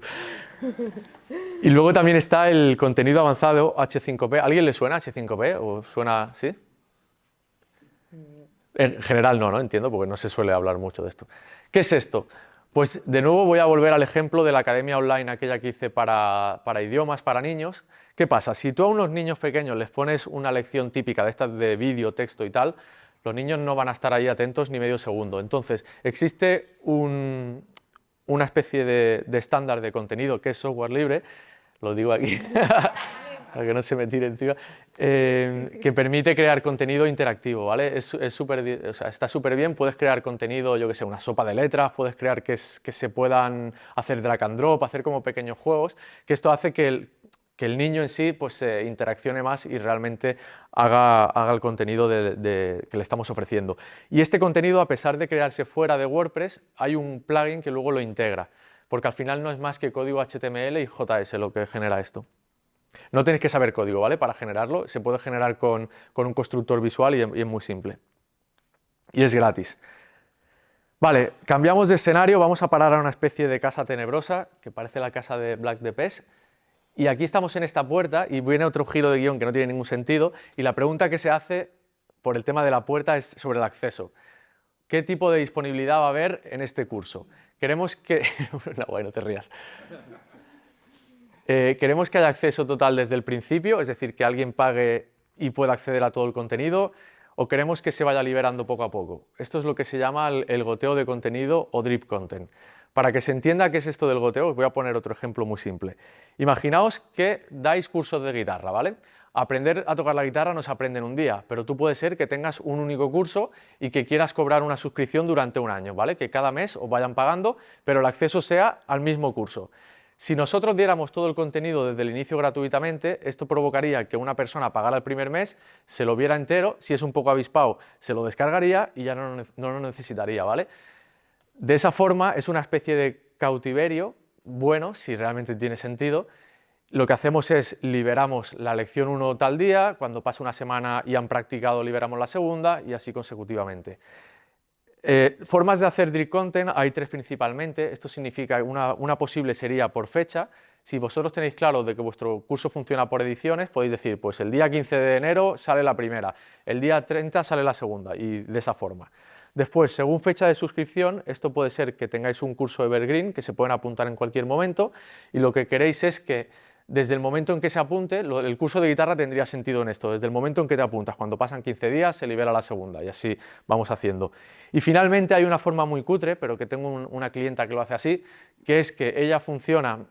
Y luego también está el contenido avanzado H5P. ¿A ¿Alguien le suena H5P? ¿O suena, sí? En general no, ¿no? Entiendo, porque no se suele hablar mucho de esto. ¿Qué es esto? Pues de nuevo voy a volver al ejemplo de la academia online, aquella que hice para, para idiomas, para niños. ¿Qué pasa? Si tú a unos niños pequeños les pones una lección típica de estas de vídeo, texto y tal, los niños no van a estar ahí atentos ni medio segundo. Entonces, existe un- una especie de estándar de contenido que es software libre, lo digo aquí para que no se me tire encima, eh, que permite crear contenido interactivo, ¿vale? Es, di- o sea, está súper bien, puedes crear contenido, yo que sé, una sopa de letras, puedes crear que, se puedan hacer drag and drop, hacer como pequeños juegos, que esto hace que el, niño en sí pues, se interaccione más y realmente haga, el contenido que le estamos ofreciendo. Y este contenido, a pesar de crearse fuera de WordPress, hay un plugin que luego lo integra, porque al final no es más que código HTML y JS lo que genera esto. No tenéis que saber código, ¿vale? Para generarlo, se puede generar con, con un constructor visual y, es- muy simple. Y es gratis. Vale, cambiamos de escenario, vamos a parar a una especie de casa tenebrosa, que parece la casa de Black the Pest, y aquí estamos en esta puerta y viene otro giro de guion que no tiene ningún sentido, y la pregunta que se hace por el tema de la puerta es sobre el acceso. ¿Qué tipo de disponibilidad va a haber en este curso? Queremos que... no, bueno, no te rías. Eh, queremos que haya acceso total desde el principio, es decir, que alguien pague y pueda acceder a todo el contenido, o queremos que se vaya liberando poco a poco. Esto es lo que se llama el, goteo de contenido o drip content. Para que se entienda qué es esto del goteo, os voy a poner otro ejemplo muy simple. Imaginaos que dais cursos de guitarra, ¿vale? Aprender a tocar la guitarra no se aprende en un día, pero tú puede ser que tengas un único curso y que quieras cobrar una suscripción durante un año, ¿vale? Que cada mes os vayan pagando, pero el acceso sea al mismo curso. Si nosotros diéramos todo el contenido desde el inicio gratuitamente, esto provocaría que una persona pagara el primer mes, se lo viera entero, si es un poco avispado, se lo descargaría y ya no, no lo necesitaría, ¿vale? De esa forma es una especie de cautiverio, bueno, si realmente tiene sentido. Lo que hacemos es liberamos la lección 1 tal día, cuando pasa una semana y han practicado liberamos la segunda y así consecutivamente. Eh, formas de hacer drip content hay tres principalmente. Esto significa una, una posible sería por fecha. Si vosotros tenéis claro de que vuestro curso funciona por ediciones, podéis decir, pues el día 15 de enero sale la primera, el día 30 sale la segunda y de esa forma. Después, según fecha de suscripción, esto puede ser que tengáis un curso Evergreen que se pueden apuntar en cualquier momento y lo que queréis es que desde el momento en que se apunte, el curso de guitarra tendría sentido en esto, desde el momento en que te apuntas, cuando pasan 15 días se libera la segunda y así vamos haciendo. Y finalmente hay una forma muy cutre, pero que tengo un- una clienta que lo hace así, que es que ella funciona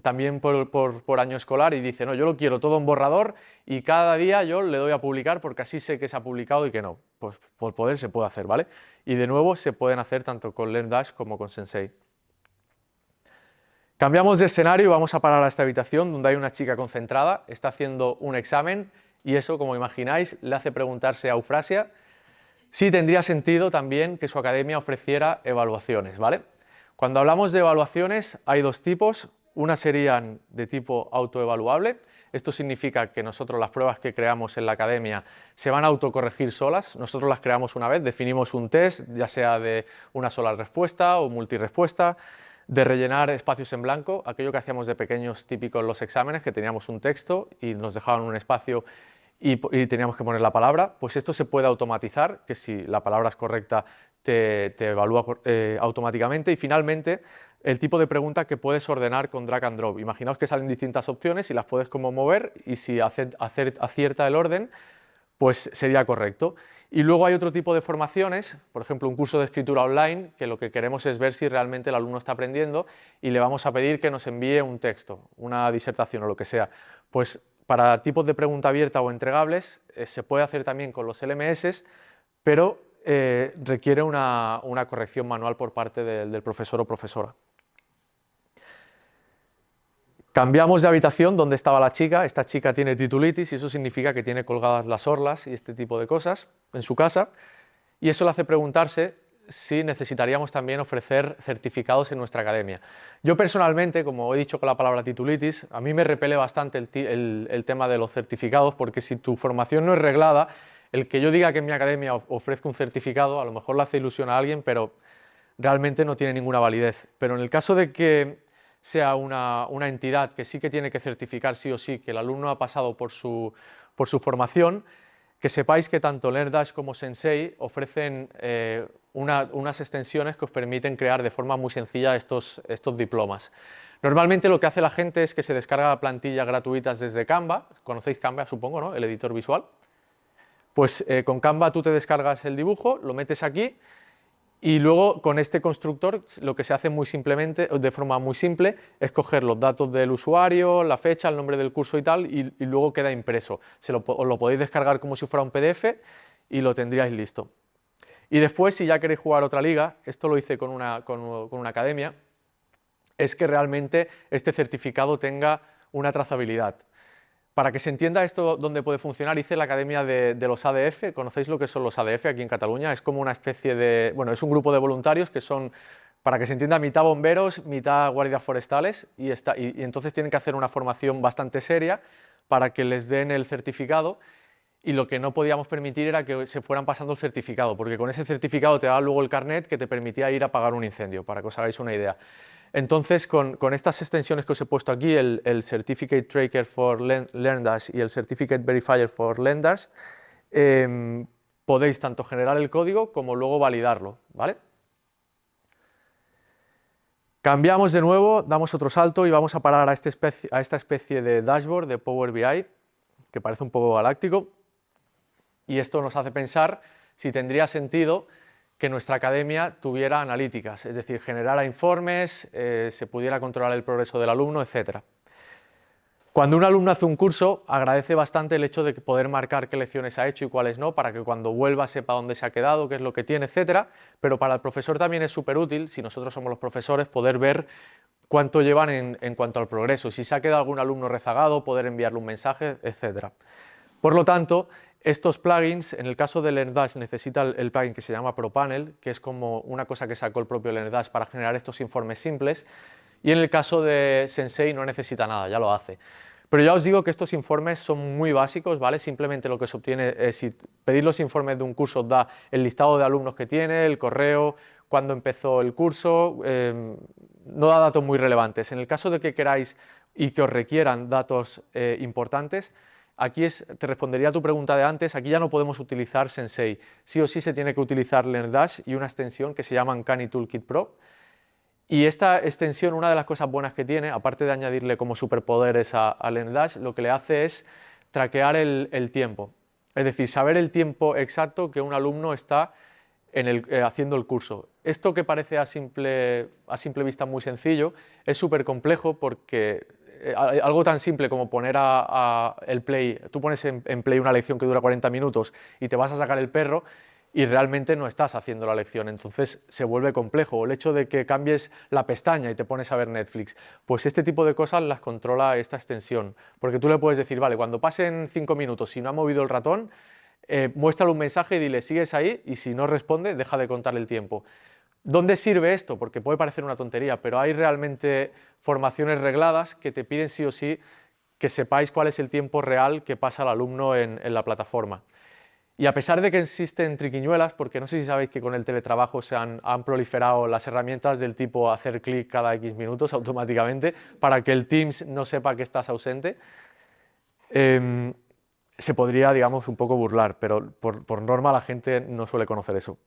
también por- por año escolar y dice, no, yo lo quiero todo en borrador y cada día yo le doy a publicar porque así sé que se ha publicado y que no. Pues por poder se puede hacer, ¿vale? Y de nuevo se pueden hacer tanto con LearnDash como con Sensei. Cambiamos de escenario y vamos a parar a esta habitación donde hay una chica concentrada, está haciendo un examen y eso, como imagináis, le hace preguntarse a Eufrasia si tendría sentido también que su academia ofreciera evaluaciones, ¿vale? Cuando hablamos de evaluaciones hay dos tipos, una serían de tipo autoevaluable, esto significa que nosotros las pruebas que creamos en la academia se van a autocorregir solas, nosotros las creamos una vez, definimos un test, ya sea de una sola respuesta o multirespuesta, de rellenar espacios en blanco, aquello que hacíamos de pequeños típicos en los exámenes, que teníamos un texto y nos dejaban un espacio y, teníamos que poner la palabra, pues esto se puede automatizar, que si la palabra es correcta te, evalúa eh, automáticamente y finalmente el tipo de pregunta que puedes ordenar con drag and drop. Imaginaos que salen distintas opciones y las puedes como mover y si acierta el orden, pues sería correcto. Y luego hay otro tipo de formaciones, por ejemplo, un curso de escritura online, que lo que queremos es ver si realmente el alumno está aprendiendo y le vamos a pedir que nos envíe un texto, una disertación o lo que sea. Pues para tipos de pregunta abierta o entregables, eh, se puede hacer también con los LMS, pero eh, requiere una, corrección manual por parte del profesor o profesora. Cambiamos de habitación donde estaba la chica, esta chica tiene titulitis y eso significa que tiene colgadas las orlas y este tipo de cosas en su casa y eso le hace preguntarse si necesitaríamos también ofrecer certificados en nuestra academia. Yo personalmente, como he dicho con la palabra titulitis, a mí me repele bastante el, tema de los certificados porque si tu formación no es reglada, el que yo diga que en mi academia ofrezco un certificado, a lo mejor le hace ilusión a alguien, pero realmente no tiene ninguna validez. Pero en el caso de que sea una, entidad que sí que tiene que certificar sí o sí que el alumno ha pasado por su, por su formación, que sepáis que tanto LearnDash como Sensei ofrecen eh, unas extensiones que os permiten crear de forma muy sencilla estos, estos diplomas. Normalmente lo que hace la gente es que se descarga plantillas gratuitas desde Canva, conocéis Canva supongo, ¿no? el editor visual. Pues eh, con Canva tú te descargas el dibujo, lo metes aquí y luego con este constructor lo que se hace muy simplemente, de forma muy simple, es coger los datos del usuario, la fecha, el nombre del curso y tal, y, luego queda impreso. Se lo, os lo podéis descargar como si fuera un PDF y lo tendríais listo. Y después, si ya queréis jugar otra liga, esto lo hice con una, con una academia, es que realmente este certificado tenga una trazabilidad. Para que se entienda esto dónde puede funcionar, hice la Academia de, los ADF, ¿conocéis lo que son los ADF aquí en Cataluña? Es como una especie de, bueno, es un grupo de voluntarios que son, para que se entienda, mitad bomberos, mitad guardias forestales, y, está, y, entonces tienen que hacer una formación bastante seria para que les den el certificado, y lo que no podíamos permitir era que se fueran pasando el certificado, porque con ese certificado te daba luego el carnet que te permitía ir a apagar un incendio, para que os hagáis una idea. Entonces, con, estas extensiones que os he puesto aquí, el, Certificate Tracker for LearnDash y el Certificate Verifier for LearnDash, em, podéis tanto generar el código como luego validarlo, ¿vale? Cambiamos de nuevo, damos otro salto y vamos a parar a, este a esta especie de dashboard de Power BI, que parece un poco galáctico, y esto nos hace pensar si tendría sentido que nuestra academia tuviera analíticas, es decir, generara informes, eh, se pudiera controlar el progreso del alumno, etc. Cuando un alumno hace un curso, agradece bastante el hecho de poder marcar qué lecciones ha hecho y cuáles no, para que cuando vuelva sepa dónde se ha quedado, qué es lo que tiene, etc. Pero para el profesor también es súper útil, si nosotros somos los profesores, poder ver cuánto llevan en, en, cuanto al progreso, si se ha quedado algún alumno rezagado, poder enviarle un mensaje, etc. Por lo tanto, estos plugins, en el caso de LearnDash necesita el, plugin que se llama ProPanel, que es como una cosa que sacó el propio LearnDash para generar estos informes simples, y en el caso de Sensei no necesita nada, ya lo hace. Pero ya os digo que estos informes son muy básicos, ¿vale? Simplemente lo que se obtiene es, si pedís los informes de un curso, da el listado de alumnos que tiene, el correo, cuándo empezó el curso, em, no da datos muy relevantes. En el caso de que queráis y que os requieran datos eh, importantes, Aquí te respondería a tu pregunta de antes, aquí ya no podemos utilizar Sensei. Sí o sí se tiene que utilizar LearnDash y una extensión que se llama Uncanny Toolkit Pro. Y esta extensión, una de las cosas buenas que tiene, aparte de añadirle como superpoderes a, a LearnDash, lo que le hace es traquear el, tiempo. Es decir, saber el tiempo exacto que un alumno está eh, haciendo el curso. Esto que parece a simple, a simple vista muy sencillo, es súper complejo porque eh, algo tan simple como poner a, el play, tú pones en, play una lección que dura 40 minutos y te vas a sacar el perro y realmente no estás haciendo la lección, entonces se vuelve complejo. El hecho de que cambies la pestaña y te pones a ver Netflix, pues este tipo de cosas las controla esta extensión, porque tú le puedes decir, vale, cuando pasen 5 minutos, si no ha movido el ratón, eh, muéstrale un mensaje y dile, sigues ahí, y si no responde, deja de contar el tiempo. ¿Dónde sirve esto? Porque puede parecer una tontería, pero hay realmente formaciones regladas que te piden sí o sí que sepáis cuál es el tiempo real que pasa el alumno en, la plataforma. Y a pesar de que existen triquiñuelas, porque no sé si sabéis que con el teletrabajo se han, proliferado las herramientas del tipo hacer clic cada X minutos automáticamente para que el Teams no sepa que estás ausente, em, se podría, digamos, un poco burlar, pero por, por norma la gente no suele conocer eso.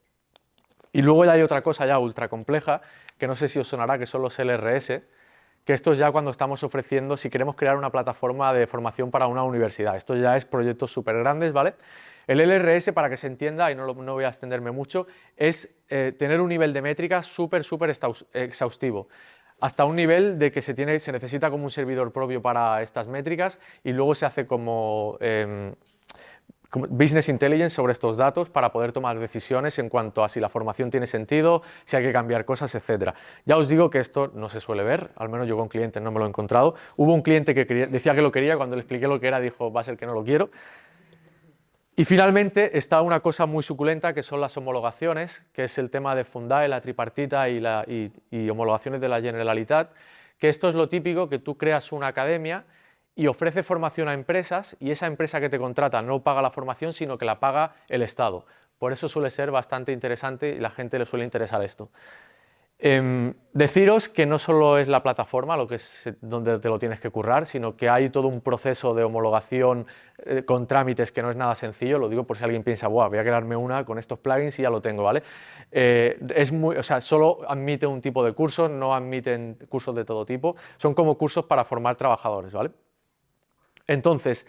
Y luego ya hay otra cosa ya ultra compleja, que no sé si os sonará, que son los LRS, que esto es ya cuando estamos ofreciendo, si queremos crear una plataforma de formación para una universidad. Esto ya es proyectos súper grandes, ¿vale? El LRS, para que se entienda, y no, no voy a extenderme mucho, es eh, tener un nivel de métrica súper, súper exhaustivo. hasta un nivel de que se, tiene, se necesita como un servidor propio para estas métricas y luego se hace como, em, como, business intelligence sobre estos datos para poder tomar decisiones en cuanto a si la formación tiene sentido, si hay que cambiar cosas, etc. Ya os digo que esto no se suele ver, al menos yo con clientes no me lo he encontrado. Hubo un cliente que decía que lo quería, cuando le expliqué lo que era dijo va a ser que no lo quiero. Y finalmente está una cosa muy suculenta que son las homologaciones, que es el tema de Fundae, la tripartita y, la, y, homologaciones de la Generalitat, que esto es lo típico que tú creas una academia y ofrece formación a empresas y esa empresa que te contrata no paga la formación sino que la paga el Estado. Por eso suele ser bastante interesante y la gente le suele interesar esto. Eh, deciros que no solo es la plataforma lo que es donde te lo tienes que currar, sino que hay todo un proceso de homologación eh, con trámites que no es nada sencillo, lo digo por si alguien piensa, voy a crearme una con estos plugins y ya lo tengo, ¿vale? Eh, es muy, o sea, solo admite un tipo de cursos, no admiten cursos de todo tipo, son como cursos para formar trabajadores, ¿vale? Entonces,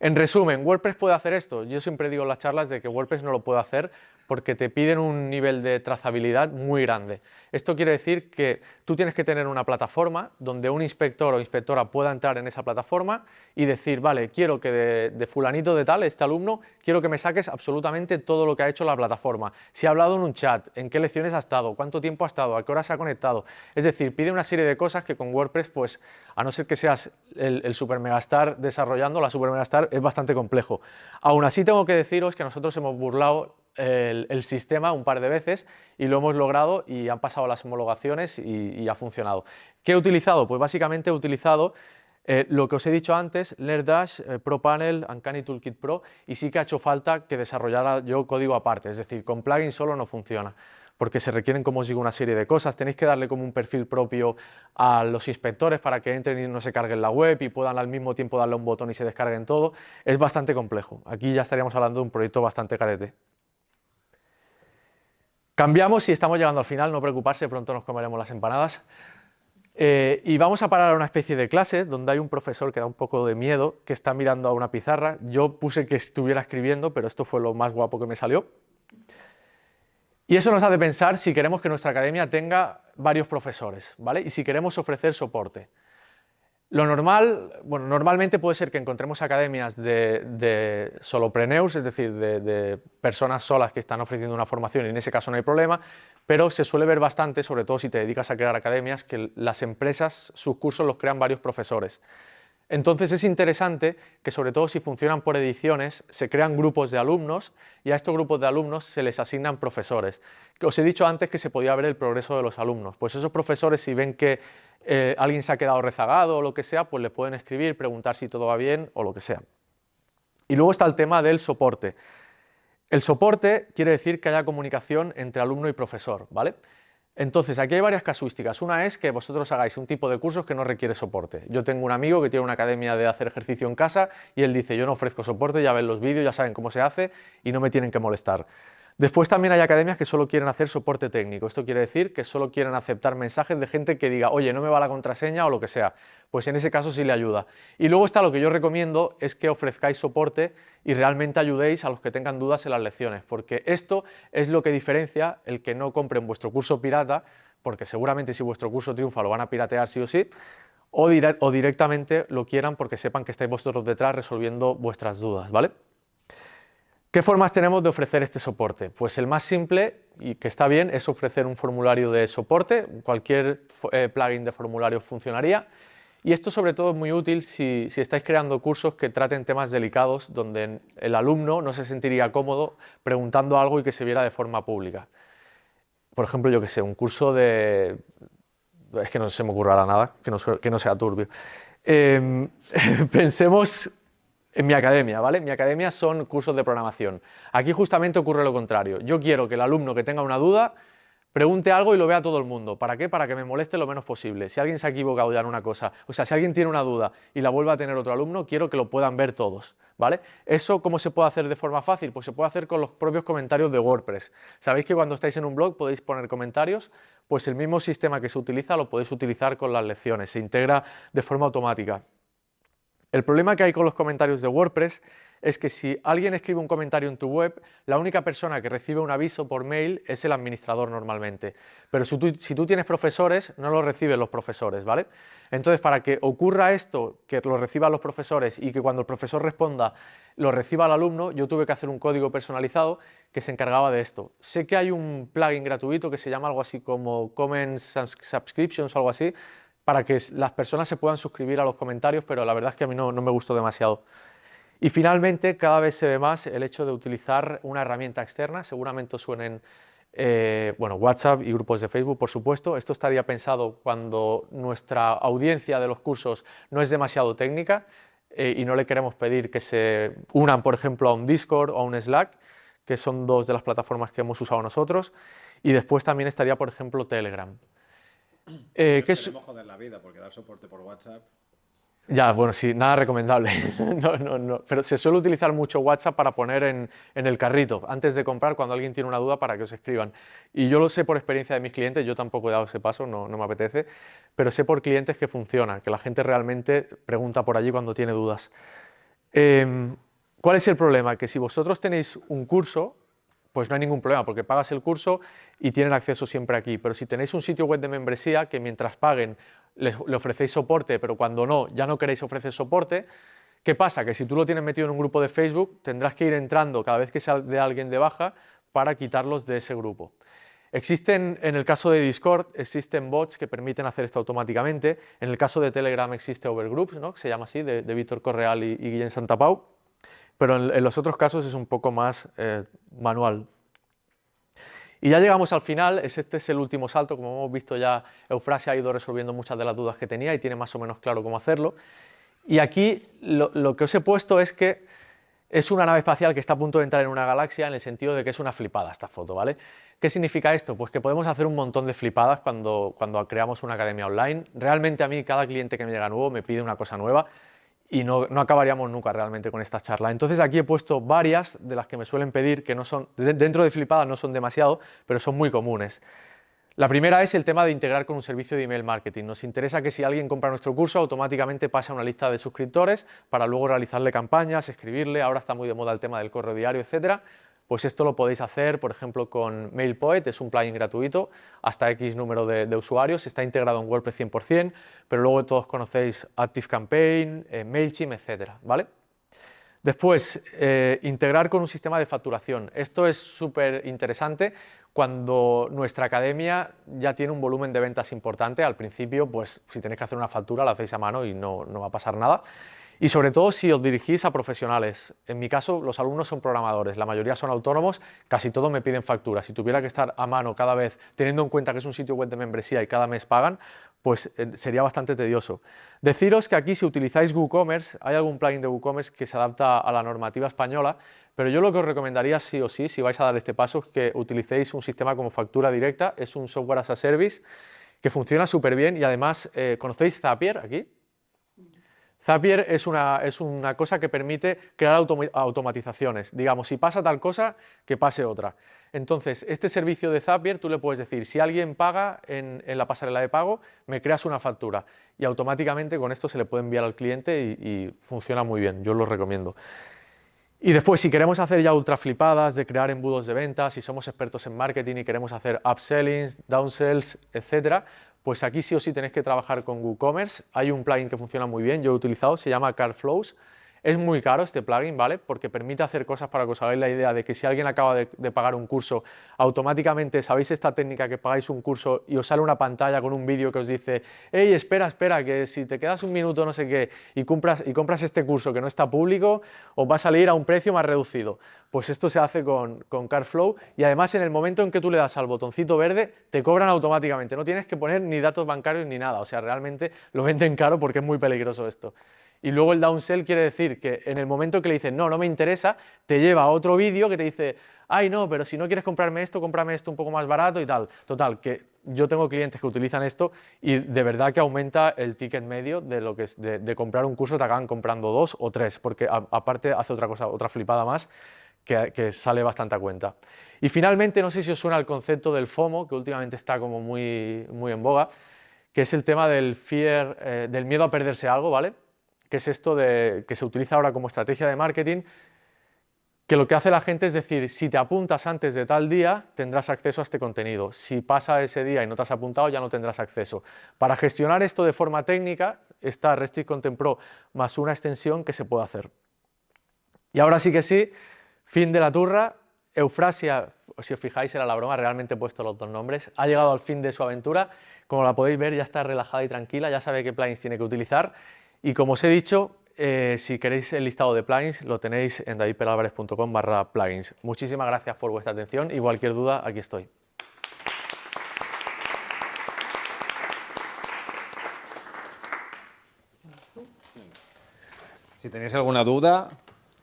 en resumen, ¿WordPress puede hacer esto? Yo siempre digo en las charlas de que WordPress no lo puede hacer porque te piden un nivel de trazabilidad muy grande. Esto quiere decir que tú tienes que tener una plataforma donde un inspector o inspectora pueda entrar en esa plataforma y decir, vale, quiero que de, fulanito de tal, este alumno, quiero que me saques absolutamente todo lo que ha hecho la plataforma. Si ha hablado en un chat, en qué lecciones ha estado, cuánto tiempo ha estado, a qué hora se ha conectado. Es decir, pide una serie de cosas que con WordPress, pues a no ser que seas el, el super megastar desarrollando, la super megastar es bastante complejo. Aún así tengo que deciros que nosotros hemos burlado el, sistema un par de veces y lo hemos logrado y han pasado las homologaciones y, ha funcionado. ¿Qué he utilizado? Pues básicamente he utilizado eh, lo que os he dicho antes, LearnDash, eh, ProPanel, Uncanny Toolkit Pro y sí que ha hecho falta que desarrollara yo código aparte, es decir, con plugin solo no funciona porque se requieren, como os digo, una serie de cosas. Tenéis que darle como un perfil propio a los inspectores para que entren y no se carguen la web y puedan al mismo tiempo darle un botón y se descarguen todo. Es bastante complejo. Aquí ya estaríamos hablando de un proyecto bastante carete. Cambiamos y estamos llegando al final, no preocuparse, pronto nos comeremos las empanadas. Eh, y vamos a parar a una especie de clase donde hay un profesor que da un poco de miedo, que está mirando a una pizarra. Yo puse que estuviera escribiendo, pero esto fue lo más guapo que me salió. Y eso nos hace pensar si queremos que nuestra academia tenga varios profesores, ¿vale? Y si queremos ofrecer soporte. Lo normal, bueno, normalmente puede ser que encontremos academias de, solopreneurs, es decir, de, personas solas que están ofreciendo una formación y en ese caso no hay problema, pero se suele ver bastante, sobre todo si te dedicas a crear academias, que las empresas, sus cursos los crean varios profesores. Entonces es interesante que sobre todo si funcionan por ediciones, se crean grupos de alumnos y a estos grupos de alumnos se les asignan profesores. Os he dicho antes que se podía ver el progreso de los alumnos, pues esos profesores si ven que eh, alguien se ha quedado rezagado o lo que sea, pues le pueden escribir, preguntar si todo va bien o lo que sea. Y luego está el tema del soporte. El soporte quiere decir que haya comunicación entre alumno y profesor, ¿vale? Entonces, aquí hay varias casuísticas. Una es que vosotros hagáis un tipo de cursos que no requiere soporte. Yo tengo un amigo que tiene una academia de hacer ejercicio en casa y él dice, yo no ofrezco soporte, ya ven los vídeos, ya saben cómo se hace y no me tienen que molestar. Después también hay academias que solo quieren hacer soporte técnico. Esto quiere decir que solo quieren aceptar mensajes de gente que diga, oye, no me va la contraseña o lo que sea. Pues en ese caso sí le ayuda. Y luego está lo que yo recomiendo, es que ofrezcáis soporte y realmente ayudéis a los que tengan dudas en las lecciones, porque esto es lo que diferencia el que no compren vuestro curso pirata, porque seguramente si vuestro curso triunfa lo van a piratear sí o sí, o, o directamente lo quieran porque sepan que estáis vosotros detrás resolviendo vuestras dudas, ¿vale? ¿Qué formas tenemos de ofrecer este soporte? Pues el más simple y que está bien es ofrecer un formulario de soporte, cualquier eh, plugin de formulario funcionaría y esto sobre todo es muy útil si, estáis creando cursos que traten temas delicados donde el alumno no se sentiría cómodo preguntando algo y que se viera de forma pública. Por ejemplo, yo que sé, un curso de... es que no se me ocurra nada, que no, sea turbio. Em, pensemos en mi academia, ¿vale? Mi academia son cursos de programación. Aquí justamente ocurre lo contrario. Yo quiero que el alumno que tenga una duda pregunte algo y lo vea todo el mundo. ¿Para qué? Para que me moleste lo menos posible. Si alguien se ha equivocado ya en una cosa, o sea, si alguien tiene una duda y la vuelve a tener otro alumno, quiero que lo puedan ver todos, ¿vale? ¿Eso cómo se puede hacer de forma fácil? Pues se puede hacer con los propios comentarios de WordPress. ¿Sabéis que cuando estáis en un blog podéis poner comentarios? Pues el mismo sistema que se utiliza lo podéis utilizar con las lecciones, se integra de forma automática. El problema que hay con los comentarios de WordPress es que si alguien escribe un comentario en tu web, la única persona que recibe un aviso por mail es el administrador normalmente. Pero si tú, tienes profesores, no lo reciben los profesores, ¿vale? Entonces, para que ocurra esto, que lo reciban los profesores y que cuando el profesor responda lo reciba el alumno, yo tuve que hacer un código personalizado que se encargaba de esto. Sé que hay un plugin gratuito que se llama algo así como Comments Subscriptions o algo así, para que las personas se puedan suscribir a los comentarios, pero la verdad es que a mí no me gustó demasiado. Y finalmente, cada vez se ve más el hecho de utilizar una herramienta externa, seguramente suenen eh, bueno, WhatsApp y grupos de Facebook, por supuesto. Esto estaría pensado cuando nuestra audiencia de los cursos no es demasiado técnica eh, y no le queremos pedir que se unan, por ejemplo, a un Discord o a un Slack, que son dos de las plataformas que hemos usado nosotros. Y después también estaría, por ejemplo, Telegram. Eh, que es... joder la vida porque dar soporte por WhatsApp ya, bueno, sí, nada recomendable. no, no, no. Pero se suele utilizar mucho WhatsApp para poner en, el carrito, antes de comprar, cuando alguien tiene una duda, para que os escriban. Y yo lo sé por experiencia de mis clientes, yo tampoco he dado ese paso, no, me apetece, pero sé por clientes que funciona, que la gente realmente pregunta por allí cuando tiene dudas. Em, ¿Cuál es el problema? Que si vosotros tenéis un curso, pues no hay ningún problema, porque pagas el curso y tienen acceso siempre aquí. Pero si tenéis un sitio web de membresía que mientras paguen le ofrecéis soporte, pero cuando no, ya no queréis ofrecer soporte, ¿qué pasa? Que si tú lo tienes metido en un grupo de Facebook, tendrás que ir entrando cada vez que sea de alguien de baja para quitarlos de ese grupo. Existen, en el caso de Discord, existen bots que permiten hacer esto automáticamente. En el caso de Telegram existe Overgroups, ¿no? que se llama así, de, Víctor Correal y, y Guillén Santapau. Pero en, los otros casos es un poco más eh, manual, y ya llegamos al final, este es el último salto, como hemos visto ya Eufrasia ha ido resolviendo muchas de las dudas que tenía y tiene más o menos claro cómo hacerlo. Y aquí lo, que os he puesto es que es una nave espacial que está a punto de entrar en una galaxia en el sentido de que es una flipada esta foto, ¿vale? ¿Qué significa esto? Pues que podemos hacer un montón de flipadas cuando, cuando creamos una academia online. Realmente a mí cada cliente que me llega nuevo me pide una cosa nueva y no, acabaríamos nunca realmente con esta charla. Entonces aquí he puesto varias de las que me suelen pedir, que no son, dentro de Flipada no son demasiado, pero son muy comunes. La primera es el tema de integrar con un servicio de email marketing. Nos interesa que si alguien compra nuestro curso, automáticamente pase a una lista de suscriptores para luego realizarle campañas, escribirle, ahora está muy de moda el tema del correo diario, etcétera, pues esto lo podéis hacer, por ejemplo, con MailPoet, es un plugin gratuito, hasta X número de, usuarios, está integrado en WordPress 100%, pero luego todos conocéis ActiveCampaign, eh, MailChimp, etcétera, ¿vale? Después, eh, integrar con un sistema de facturación. Esto es súper interesante cuando nuestra academia ya tiene un volumen de ventas importante. Al principio, pues si tenéis que hacer una factura, la hacéis a mano y no, no va a pasar nada. Y sobre todo si os dirigís a profesionales. En mi caso, los alumnos son programadores, la mayoría son autónomos, casi todos me piden facturas. Si tuviera que estar a mano cada vez, teniendo en cuenta que es un sitio web de membresía y cada mes pagan, pues eh, sería bastante tedioso. Deciros que aquí si utilizáis WooCommerce, hay algún plugin de WooCommerce que se adapta a la normativa española, pero yo lo que os recomendaría sí o sí, si vais a dar este paso, es que utilicéis un sistema como factura directa, es un software as a service que funciona súper bien y además, eh, ¿conocéis Zapier aquí? Zapier es una, es una cosa que permite crear automatizaciones. Digamos, si pasa tal cosa, que pase otra. Entonces, este servicio de Zapier, tú le puedes decir, si alguien paga en, la pasarela de pago, me creas una factura. Y automáticamente con esto se le puede enviar al cliente y, funciona muy bien, yo lo recomiendo. Y después, si queremos hacer ya ultra flipadas de crear embudos de ventas, si somos expertos en marketing y queremos hacer upsellings, downsells, etcétera, pues aquí sí o sí tenéis que trabajar con WooCommerce. Hay un plugin que funciona muy bien, yo he utilizado, se llama CarFlows. Es muy caro este plugin, ¿vale? Porque permite hacer cosas para que os hagáis la idea de que si alguien acaba de, pagar un curso, automáticamente sabéis esta técnica que pagáis un curso y os sale una pantalla con un vídeo que os dice hey, espera, espera, que si te quedas un minuto no sé qué y compras, y compras este curso que no está público, os va a salir a un precio más reducido. Pues esto se hace con, con y además en el momento en que tú le das al botoncito verde, te cobran automáticamente, no tienes que poner ni datos bancarios ni nada, o sea, realmente lo venden caro porque es muy peligroso esto. Y luego el downsell quiere decir que en el momento que le dices, no, no me interesa, te lleva a otro vídeo que te dice, ay no, pero si no quieres comprarme esto, cómprame esto un poco más barato y tal. Total, que yo tengo clientes que utilizan esto y de verdad que aumenta el ticket medio de lo que es de, comprar un curso, te acaban comprando dos o tres, porque aparte hace otra cosa, otra flipada más, que, que, sale bastante a cuenta. Y finalmente, no sé si os suena el concepto del FOMO, que últimamente está como muy, muy en boga, que es el tema del fear, eh, del miedo a perderse algo, ¿vale? Que es esto de, que se utiliza ahora como estrategia de marketing, que lo que hace la gente es decir, si te apuntas antes de tal día, tendrás acceso a este contenido. Si pasa ese día y no te has apuntado, ya no tendrás acceso. Para gestionar esto de forma técnica, está Restrict Content Pro más una extensión que se puede hacer. Y ahora sí que sí, fin de la turra, Eufrasia, si os fijáis era la broma, realmente he puesto los dos nombres, ha llegado al fin de su aventura, como la podéis ver ya está relajada y tranquila, ya sabe qué plugins tiene que utilizar y como os he dicho, eh, si queréis el listado de plugins, lo tenéis en davidpelalvarez.com barra plugins. Muchísimas gracias por vuestra atención y cualquier duda, aquí estoy. Si tenéis alguna duda...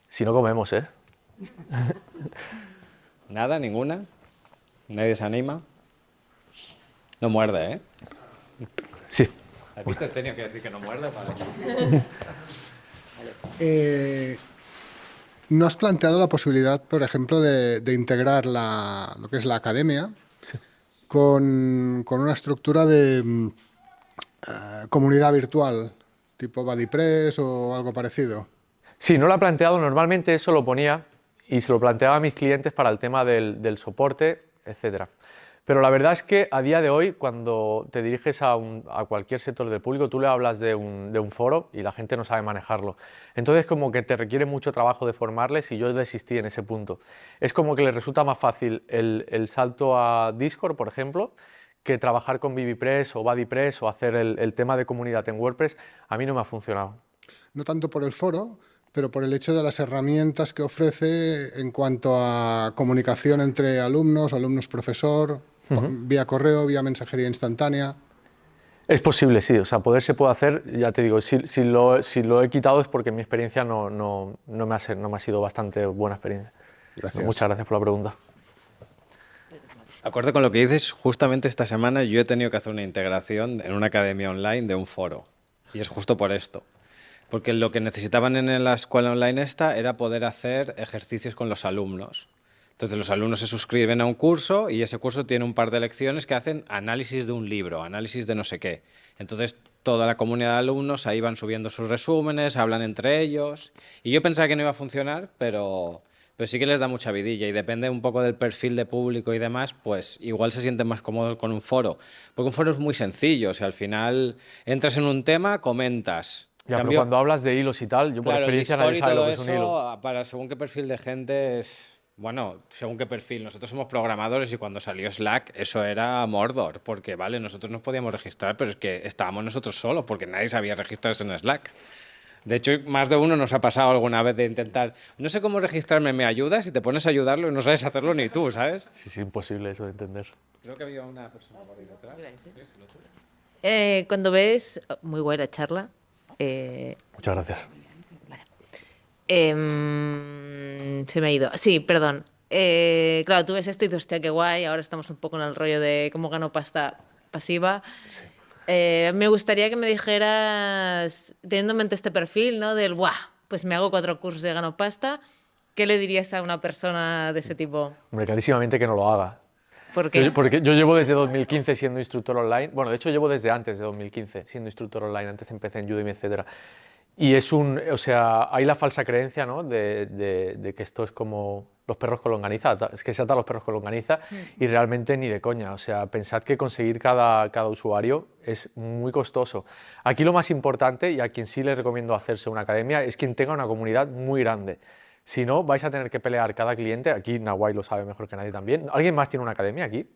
Si no comemos, ¿eh? Nada, ninguna. Nadie se anima. No muerde, ¿eh? Sí. ¿Has visto? Tenía que decir que no muerde. Vale. Eh, ¿No has planteado la posibilidad, por ejemplo, de, de integrar la, lo que es la academia con, con, una estructura de mm, uh, comunidad virtual, tipo BuddyPress o algo parecido? Sí, no lo he planteado. Normalmente eso lo ponía y se lo planteaba a mis clientes para el tema del, del soporte, etcétera. Pero la verdad es que a día de hoy, cuando te diriges a, cualquier sector del público, tú le hablas de un, foro y la gente no sabe manejarlo. Entonces, como que te requiere mucho trabajo de formarles y yo desistí en ese punto. Es como que les resulta más fácil el, salto a Discord, por ejemplo, que trabajar con BBPress o BuddyPress o hacer el tema de comunidad en WordPress. A mí no me ha funcionado. No tanto por el foro, pero por el hecho de las herramientas que ofrece en cuanto a comunicación entre alumnos, alumnos-profesor, Uh -huh. vía correo, vía mensajería instantánea. Es posible, sí, o sea, poder se puede hacer, ya te digo, si, si, lo, si lo, he quitado es porque mi experiencia no, no, no, me, ha, no me ha sido bastante buena experiencia. Gracias. Muchas gracias por la pregunta. Acorde con lo que dices, justamente esta semana yo he tenido que hacer una integración en una academia online de un foro. Y es justo por esto. Porque lo que necesitaban en la escuela online esta era poder hacer ejercicios con los alumnos. Entonces los alumnos se suscriben a un curso y ese curso tiene un par de lecciones que hacen análisis de un libro, análisis de no sé qué. Entonces toda la comunidad de alumnos ahí van subiendo sus resúmenes, hablan entre ellos. Y yo pensaba que no iba a funcionar, pero, pero sí que les da mucha vidilla y depende un poco del perfil de público y demás, pues igual se sienten más cómodos con un foro. Porque un foro es muy sencillo, o sea, al final entras en un tema, comentas, ya, Cambio, pero cuando hablas de hilos y tal, yo por claro, experiencia nadie sabe lo que es un hilo. Para según qué perfil de gente es bueno, según qué perfil. Nosotros somos programadores y cuando salió Slack eso era Mordor, porque vale, nosotros nos podíamos registrar, pero es que estábamos nosotros solos, porque nadie sabía registrarse en Slack. De hecho, más de uno nos ha pasado alguna vez de intentar, no sé cómo registrarme, ¿me ayudas? Y te pones a ayudarlo y no sabes hacerlo ni tú, ¿sabes? Sí, es imposible eso de entender. Creo que había una persona por ahí detrás. Eh, cuando ves, muy buena charla. Eh... Muchas gracias. Eh, se me ha ido. Sí, perdón. Eh, claro, tú ves esto y dices, hostia, qué guay, ahora estamos un poco en el rollo de cómo gano pasta pasiva. Sí. Eh, me gustaría que me dijeras, teniendo en mente este perfil, ¿no? Del, ¡buah! Pues me hago cuatro cursos de gano pasta. ¿Qué le dirías a una persona de ese tipo? Hombre, clarísimamente que no lo haga. ¿Por qué? Yo, porque yo llevo desde 2015 siendo instructor online. Bueno, de hecho llevo desde antes de 2015 siendo instructor online. Antes empecé en Udemy, etcétera. Y es un, o sea, hay la falsa creencia, ¿no? De, de, de, que esto es como los perros con longaniza, es que se ata a los perros con longaniza mm. y realmente ni de coña. O sea, pensad que conseguir cada, cada usuario es muy costoso. Aquí lo más importante, y a quien sí le recomiendo hacerse una academia, es quien tenga una comunidad muy grande. Si no, vais a tener que pelear cada cliente, aquí Nahuay lo sabe mejor que nadie también. ¿Alguien más tiene una academia aquí?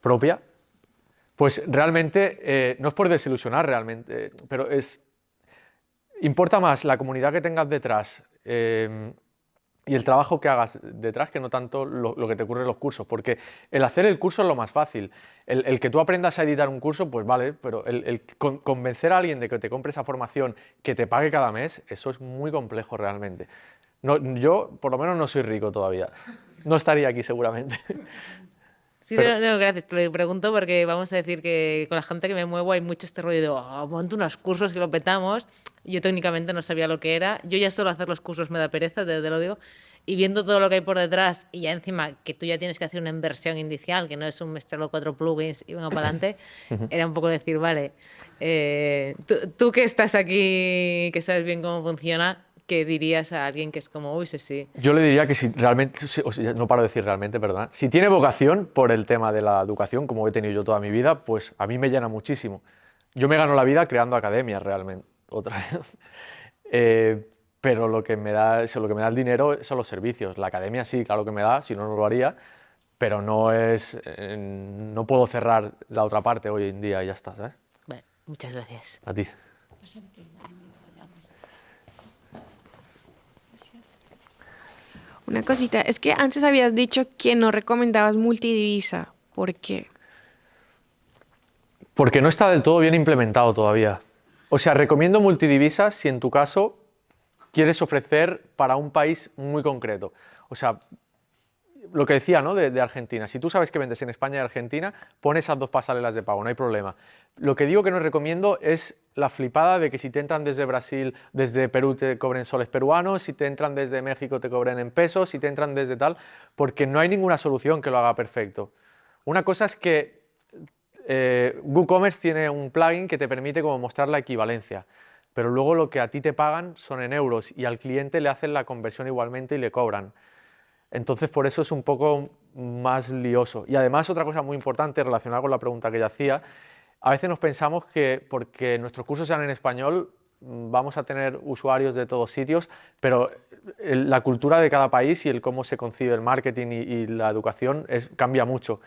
¿Propia? Pues realmente, eh, no es por desilusionar realmente, eh, pero es Importa más la comunidad que tengas detrás eh, y el trabajo que hagas detrás que no tanto lo, que te ocurre en los cursos, porque el hacer el curso es lo más fácil. El, que tú aprendas a editar un curso, pues vale, pero el, el con, convencer a alguien de que te compre esa formación, que te pague cada mes, eso es muy complejo realmente. Yo, por lo menos, no soy rico todavía. No estaría aquí seguramente. Sí, Pero... no, no, gracias. Te lo pregunto porque vamos a decir que con la gente que me muevo hay mucho este rollo de oh, monto unos cursos que lo petamos. Yo técnicamente no sabía lo que era. Yo ya solo hacer los cursos me da pereza, te, te lo digo. y viendo todo lo que hay por detrás y ya encima que tú ya tienes que hacer una inversión inicial, que no es un mezclar cuatro plugins y venga para adelante, era un poco decir, vale, eh, tú, tú, que estás aquí, que sabes bien cómo funciona, ¿qué dirías a alguien que es como, uy, sí, sí? Yo le diría que si realmente, no paro de decir realmente, perdón, si tiene vocación por el tema de la educación, como he tenido yo toda mi vida, pues a mí me llena muchísimo. Yo me gano la vida creando academias realmente, otra vez. Eh, pero lo que, me da, lo que me da el dinero son los servicios. La academia sí, claro que me da, si no, no lo haría, pero no es, eh, no puedo cerrar la otra parte hoy en día y ya está, ¿sabes? Bueno, muchas gracias. A ti. Una cosita, es que antes habías dicho que no recomendabas multidivisa. ¿Por qué? Porque no está del todo bien implementado todavía. O sea, recomiendo multidivisas si en tu caso quieres ofrecer para un país muy concreto. O sea, lo que decía ¿no? de, Argentina, si tú sabes que vendes en España y Argentina, pones esas dos pasarelas de pago, no hay problema. Lo que digo que no recomiendo es la flipada de que si te entran desde Brasil, desde Perú te cobren soles peruanos, si te entran desde México te cobren en pesos, si te entran desde tal, porque no hay ninguna solución que lo haga perfecto. Una cosa es que eh, WooCommerce tiene un plugin que te permite como mostrar la equivalencia pero luego lo que a ti te pagan son en euros y al cliente le hacen la conversión igualmente y le cobran. Entonces por eso es un poco más lioso. Y además otra cosa muy importante relacionada con la pregunta que ya hacía, a veces nos pensamos que porque nuestros cursos sean en español mm, vamos a tener usuarios de todos sitios, pero la cultura de cada país y el cómo se concibe el marketing y, la educación cambia mucho.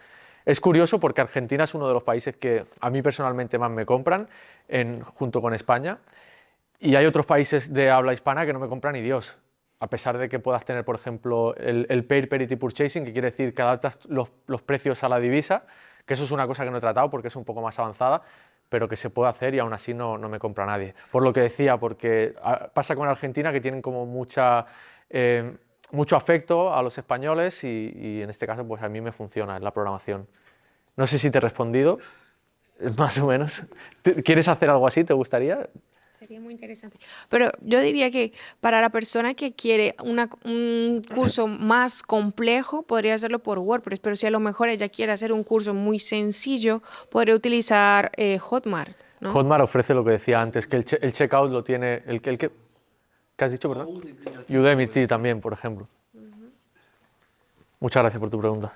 Es curioso porque Argentina es uno de los países que a mí personalmente más me compran, junto con España, y hay otros países de habla hispana que no me compran ni Dios, a pesar de que puedas tener, por ejemplo, el, el Pair Parity Purchasing, que quiere decir que adaptas los, precios a la divisa, que eso es una cosa que no he tratado porque es un poco más avanzada, pero que se puede hacer y aún así no, no me compra nadie. Por lo que decía, porque ah, pasa con Argentina que tienen como mucha, eh, mucho afecto a los españoles y, en este caso pues a mí me funciona la programación. No sé si te he respondido, más o menos. ¿Quieres hacer algo así? ¿Te gustaría? Sería muy interesante. Pero yo diría que para la persona que quiere un curso más complejo, podría hacerlo por WordPress, pero si a lo mejor ella quiere hacer un curso muy sencillo, podría utilizar eh, Hotmart. Hotmart ofrece lo que decía antes, que el, checkout lo tiene, el, el que... ¿Qué has dicho, verdad? Udemy, sí, también, por ejemplo. Muchas gracias por tu pregunta.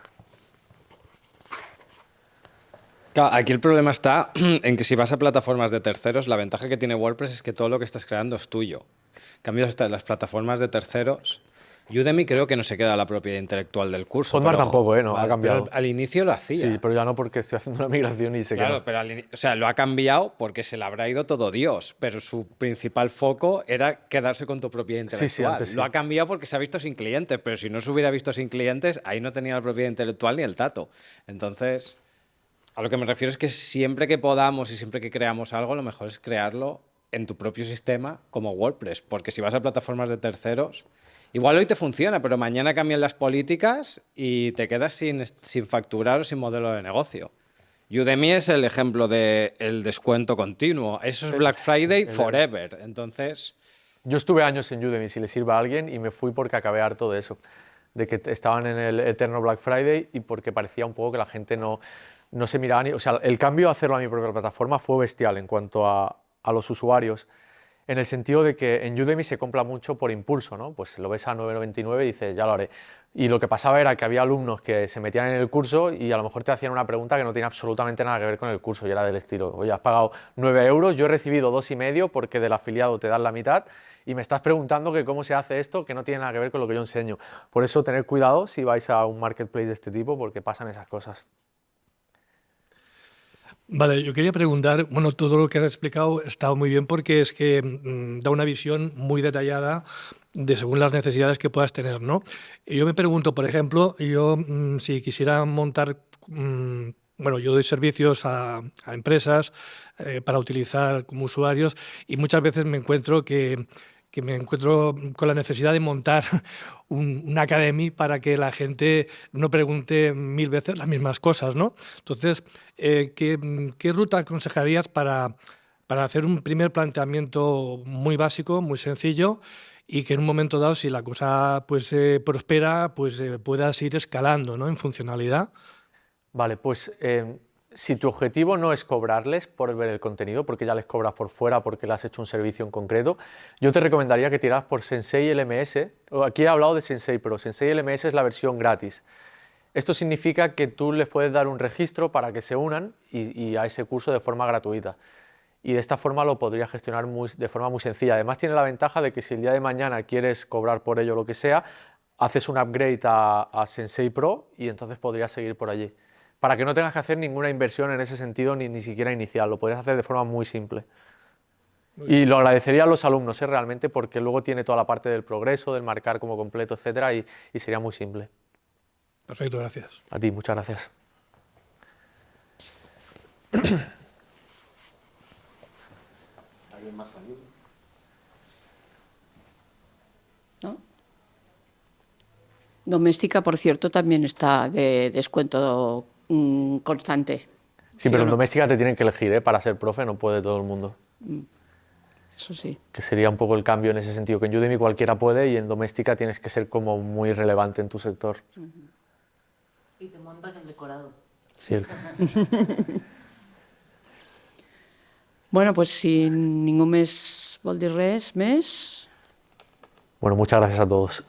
Aquí el problema está en que si vas a plataformas de terceros, la ventaja que tiene WordPress es que todo lo que estás creando es tuyo. En cambio, las plataformas de terceros, Udemy creo que no se queda la propiedad intelectual del curso. Hotmart tampoco, ¿eh? No, ha cambiado. al inicio lo hacía. Sí, pero ya no porque estoy haciendo una migración y se claro, pero o sea, lo ha cambiado porque se le habrá ido todo Dios, pero su principal foco era quedarse con tu propiedad intelectual. Sí, sí, Lo ha cambiado porque se ha visto sin clientes, pero si no se hubiera visto sin clientes, ahí no tenía la propiedad intelectual ni el tato. Entonces... A lo que me refiero es que siempre que podamos y siempre que creamos algo, lo mejor es crearlo en tu propio sistema como WordPress, porque si vas a plataformas de terceros, igual hoy te funciona, pero mañana cambian las políticas y te quedas sin, sin facturar o sin modelo de negocio. Udemy es el ejemplo del descuento continuo. Eso es Black Friday forever. Entonces... Yo estuve años en Udemy, si le sirve a alguien, y me fui porque acabé harto de eso, de que estaban en el eterno Black Friday y porque parecía un poco que la gente no, no se miraba ni... O sea, el cambio de hacerlo a mi propia plataforma fue bestial en cuanto a, los usuarios, en el sentido de que en Udemy se compra mucho por impulso, ¿no? Pues lo ves a 9,99 y dices, ya lo haré. Y lo que pasaba era que había alumnos que se metían en el curso y a lo mejor te hacían una pregunta que no tiene absolutamente nada que ver con el curso y era del estilo, oye, has pagado 9 euros, yo he recibido dos y medio porque del afiliado te dan la mitad y me estás preguntando que cómo se hace esto que no tiene nada que ver con lo que yo enseño. Por eso tener cuidado si vais a un marketplace de este tipo porque pasan esas cosas. Vale, yo quería preguntar, bueno, todo lo que has explicado está muy bien porque es que mm, da una visión muy detallada de según las necesidades que puedas tener, ¿no? Y yo me pregunto, por ejemplo, yo mm, si quisiera montar, mm, bueno, yo doy servicios a, empresas eh, para utilizar como usuarios y muchas veces me encuentro que que me encuentro con la necesidad de montar un, una academia para que la gente no pregunte mil veces las mismas cosas, ¿no? Entonces, eh, ¿qué, ruta aconsejarías para, para hacer un primer planteamiento muy básico, muy sencillo, y que en un momento dado, si la cosa pues eh, prospera, pues eh, puedas ir escalando ¿no? en funcionalidad. Vale, pues eh, si tu objetivo no es cobrarles por ver el contenido, porque ya les cobras por fuera porque le has hecho un servicio en concreto, yo te recomendaría que tiraras por Sensei LMS. Aquí he hablado de Sensei, pero Sensei LMS es la versión gratis. Esto significa que tú les puedes dar un registro para que se unan y, y a ese curso de forma gratuita. Y de esta forma lo podrías gestionar de forma muy sencilla. Además tiene la ventaja de que si el día de mañana quieres cobrar por ello lo que sea, haces un upgrade a Sensei Pro y entonces podrías seguir por allí. Para que no tengas que hacer ninguna inversión en ese sentido ni, ni siquiera inicial, lo podrías hacer de forma muy simple. Y lo agradecería a los alumnos ¿eh? realmente porque luego tiene toda la parte del progreso, del marcar como completo, etcétera, y, y sería muy simple. Perfecto, gracias. A ti, muchas gracias. ¿no? Doméstica, por cierto, también está de descuento mm, constante. Sí, ¿Sí pero en no? doméstica te tienen que elegir, ¿eh? Para ser profe no puede todo el mundo. Eso sí. Que sería un poco el cambio en ese sentido, que en Udemy cualquiera puede y en doméstica tienes que ser como muy relevante en tu sector. Y te montan el decorado. Cierto. Bueno, pues si ningú més vol res més, Bueno, muchas gracias a todos.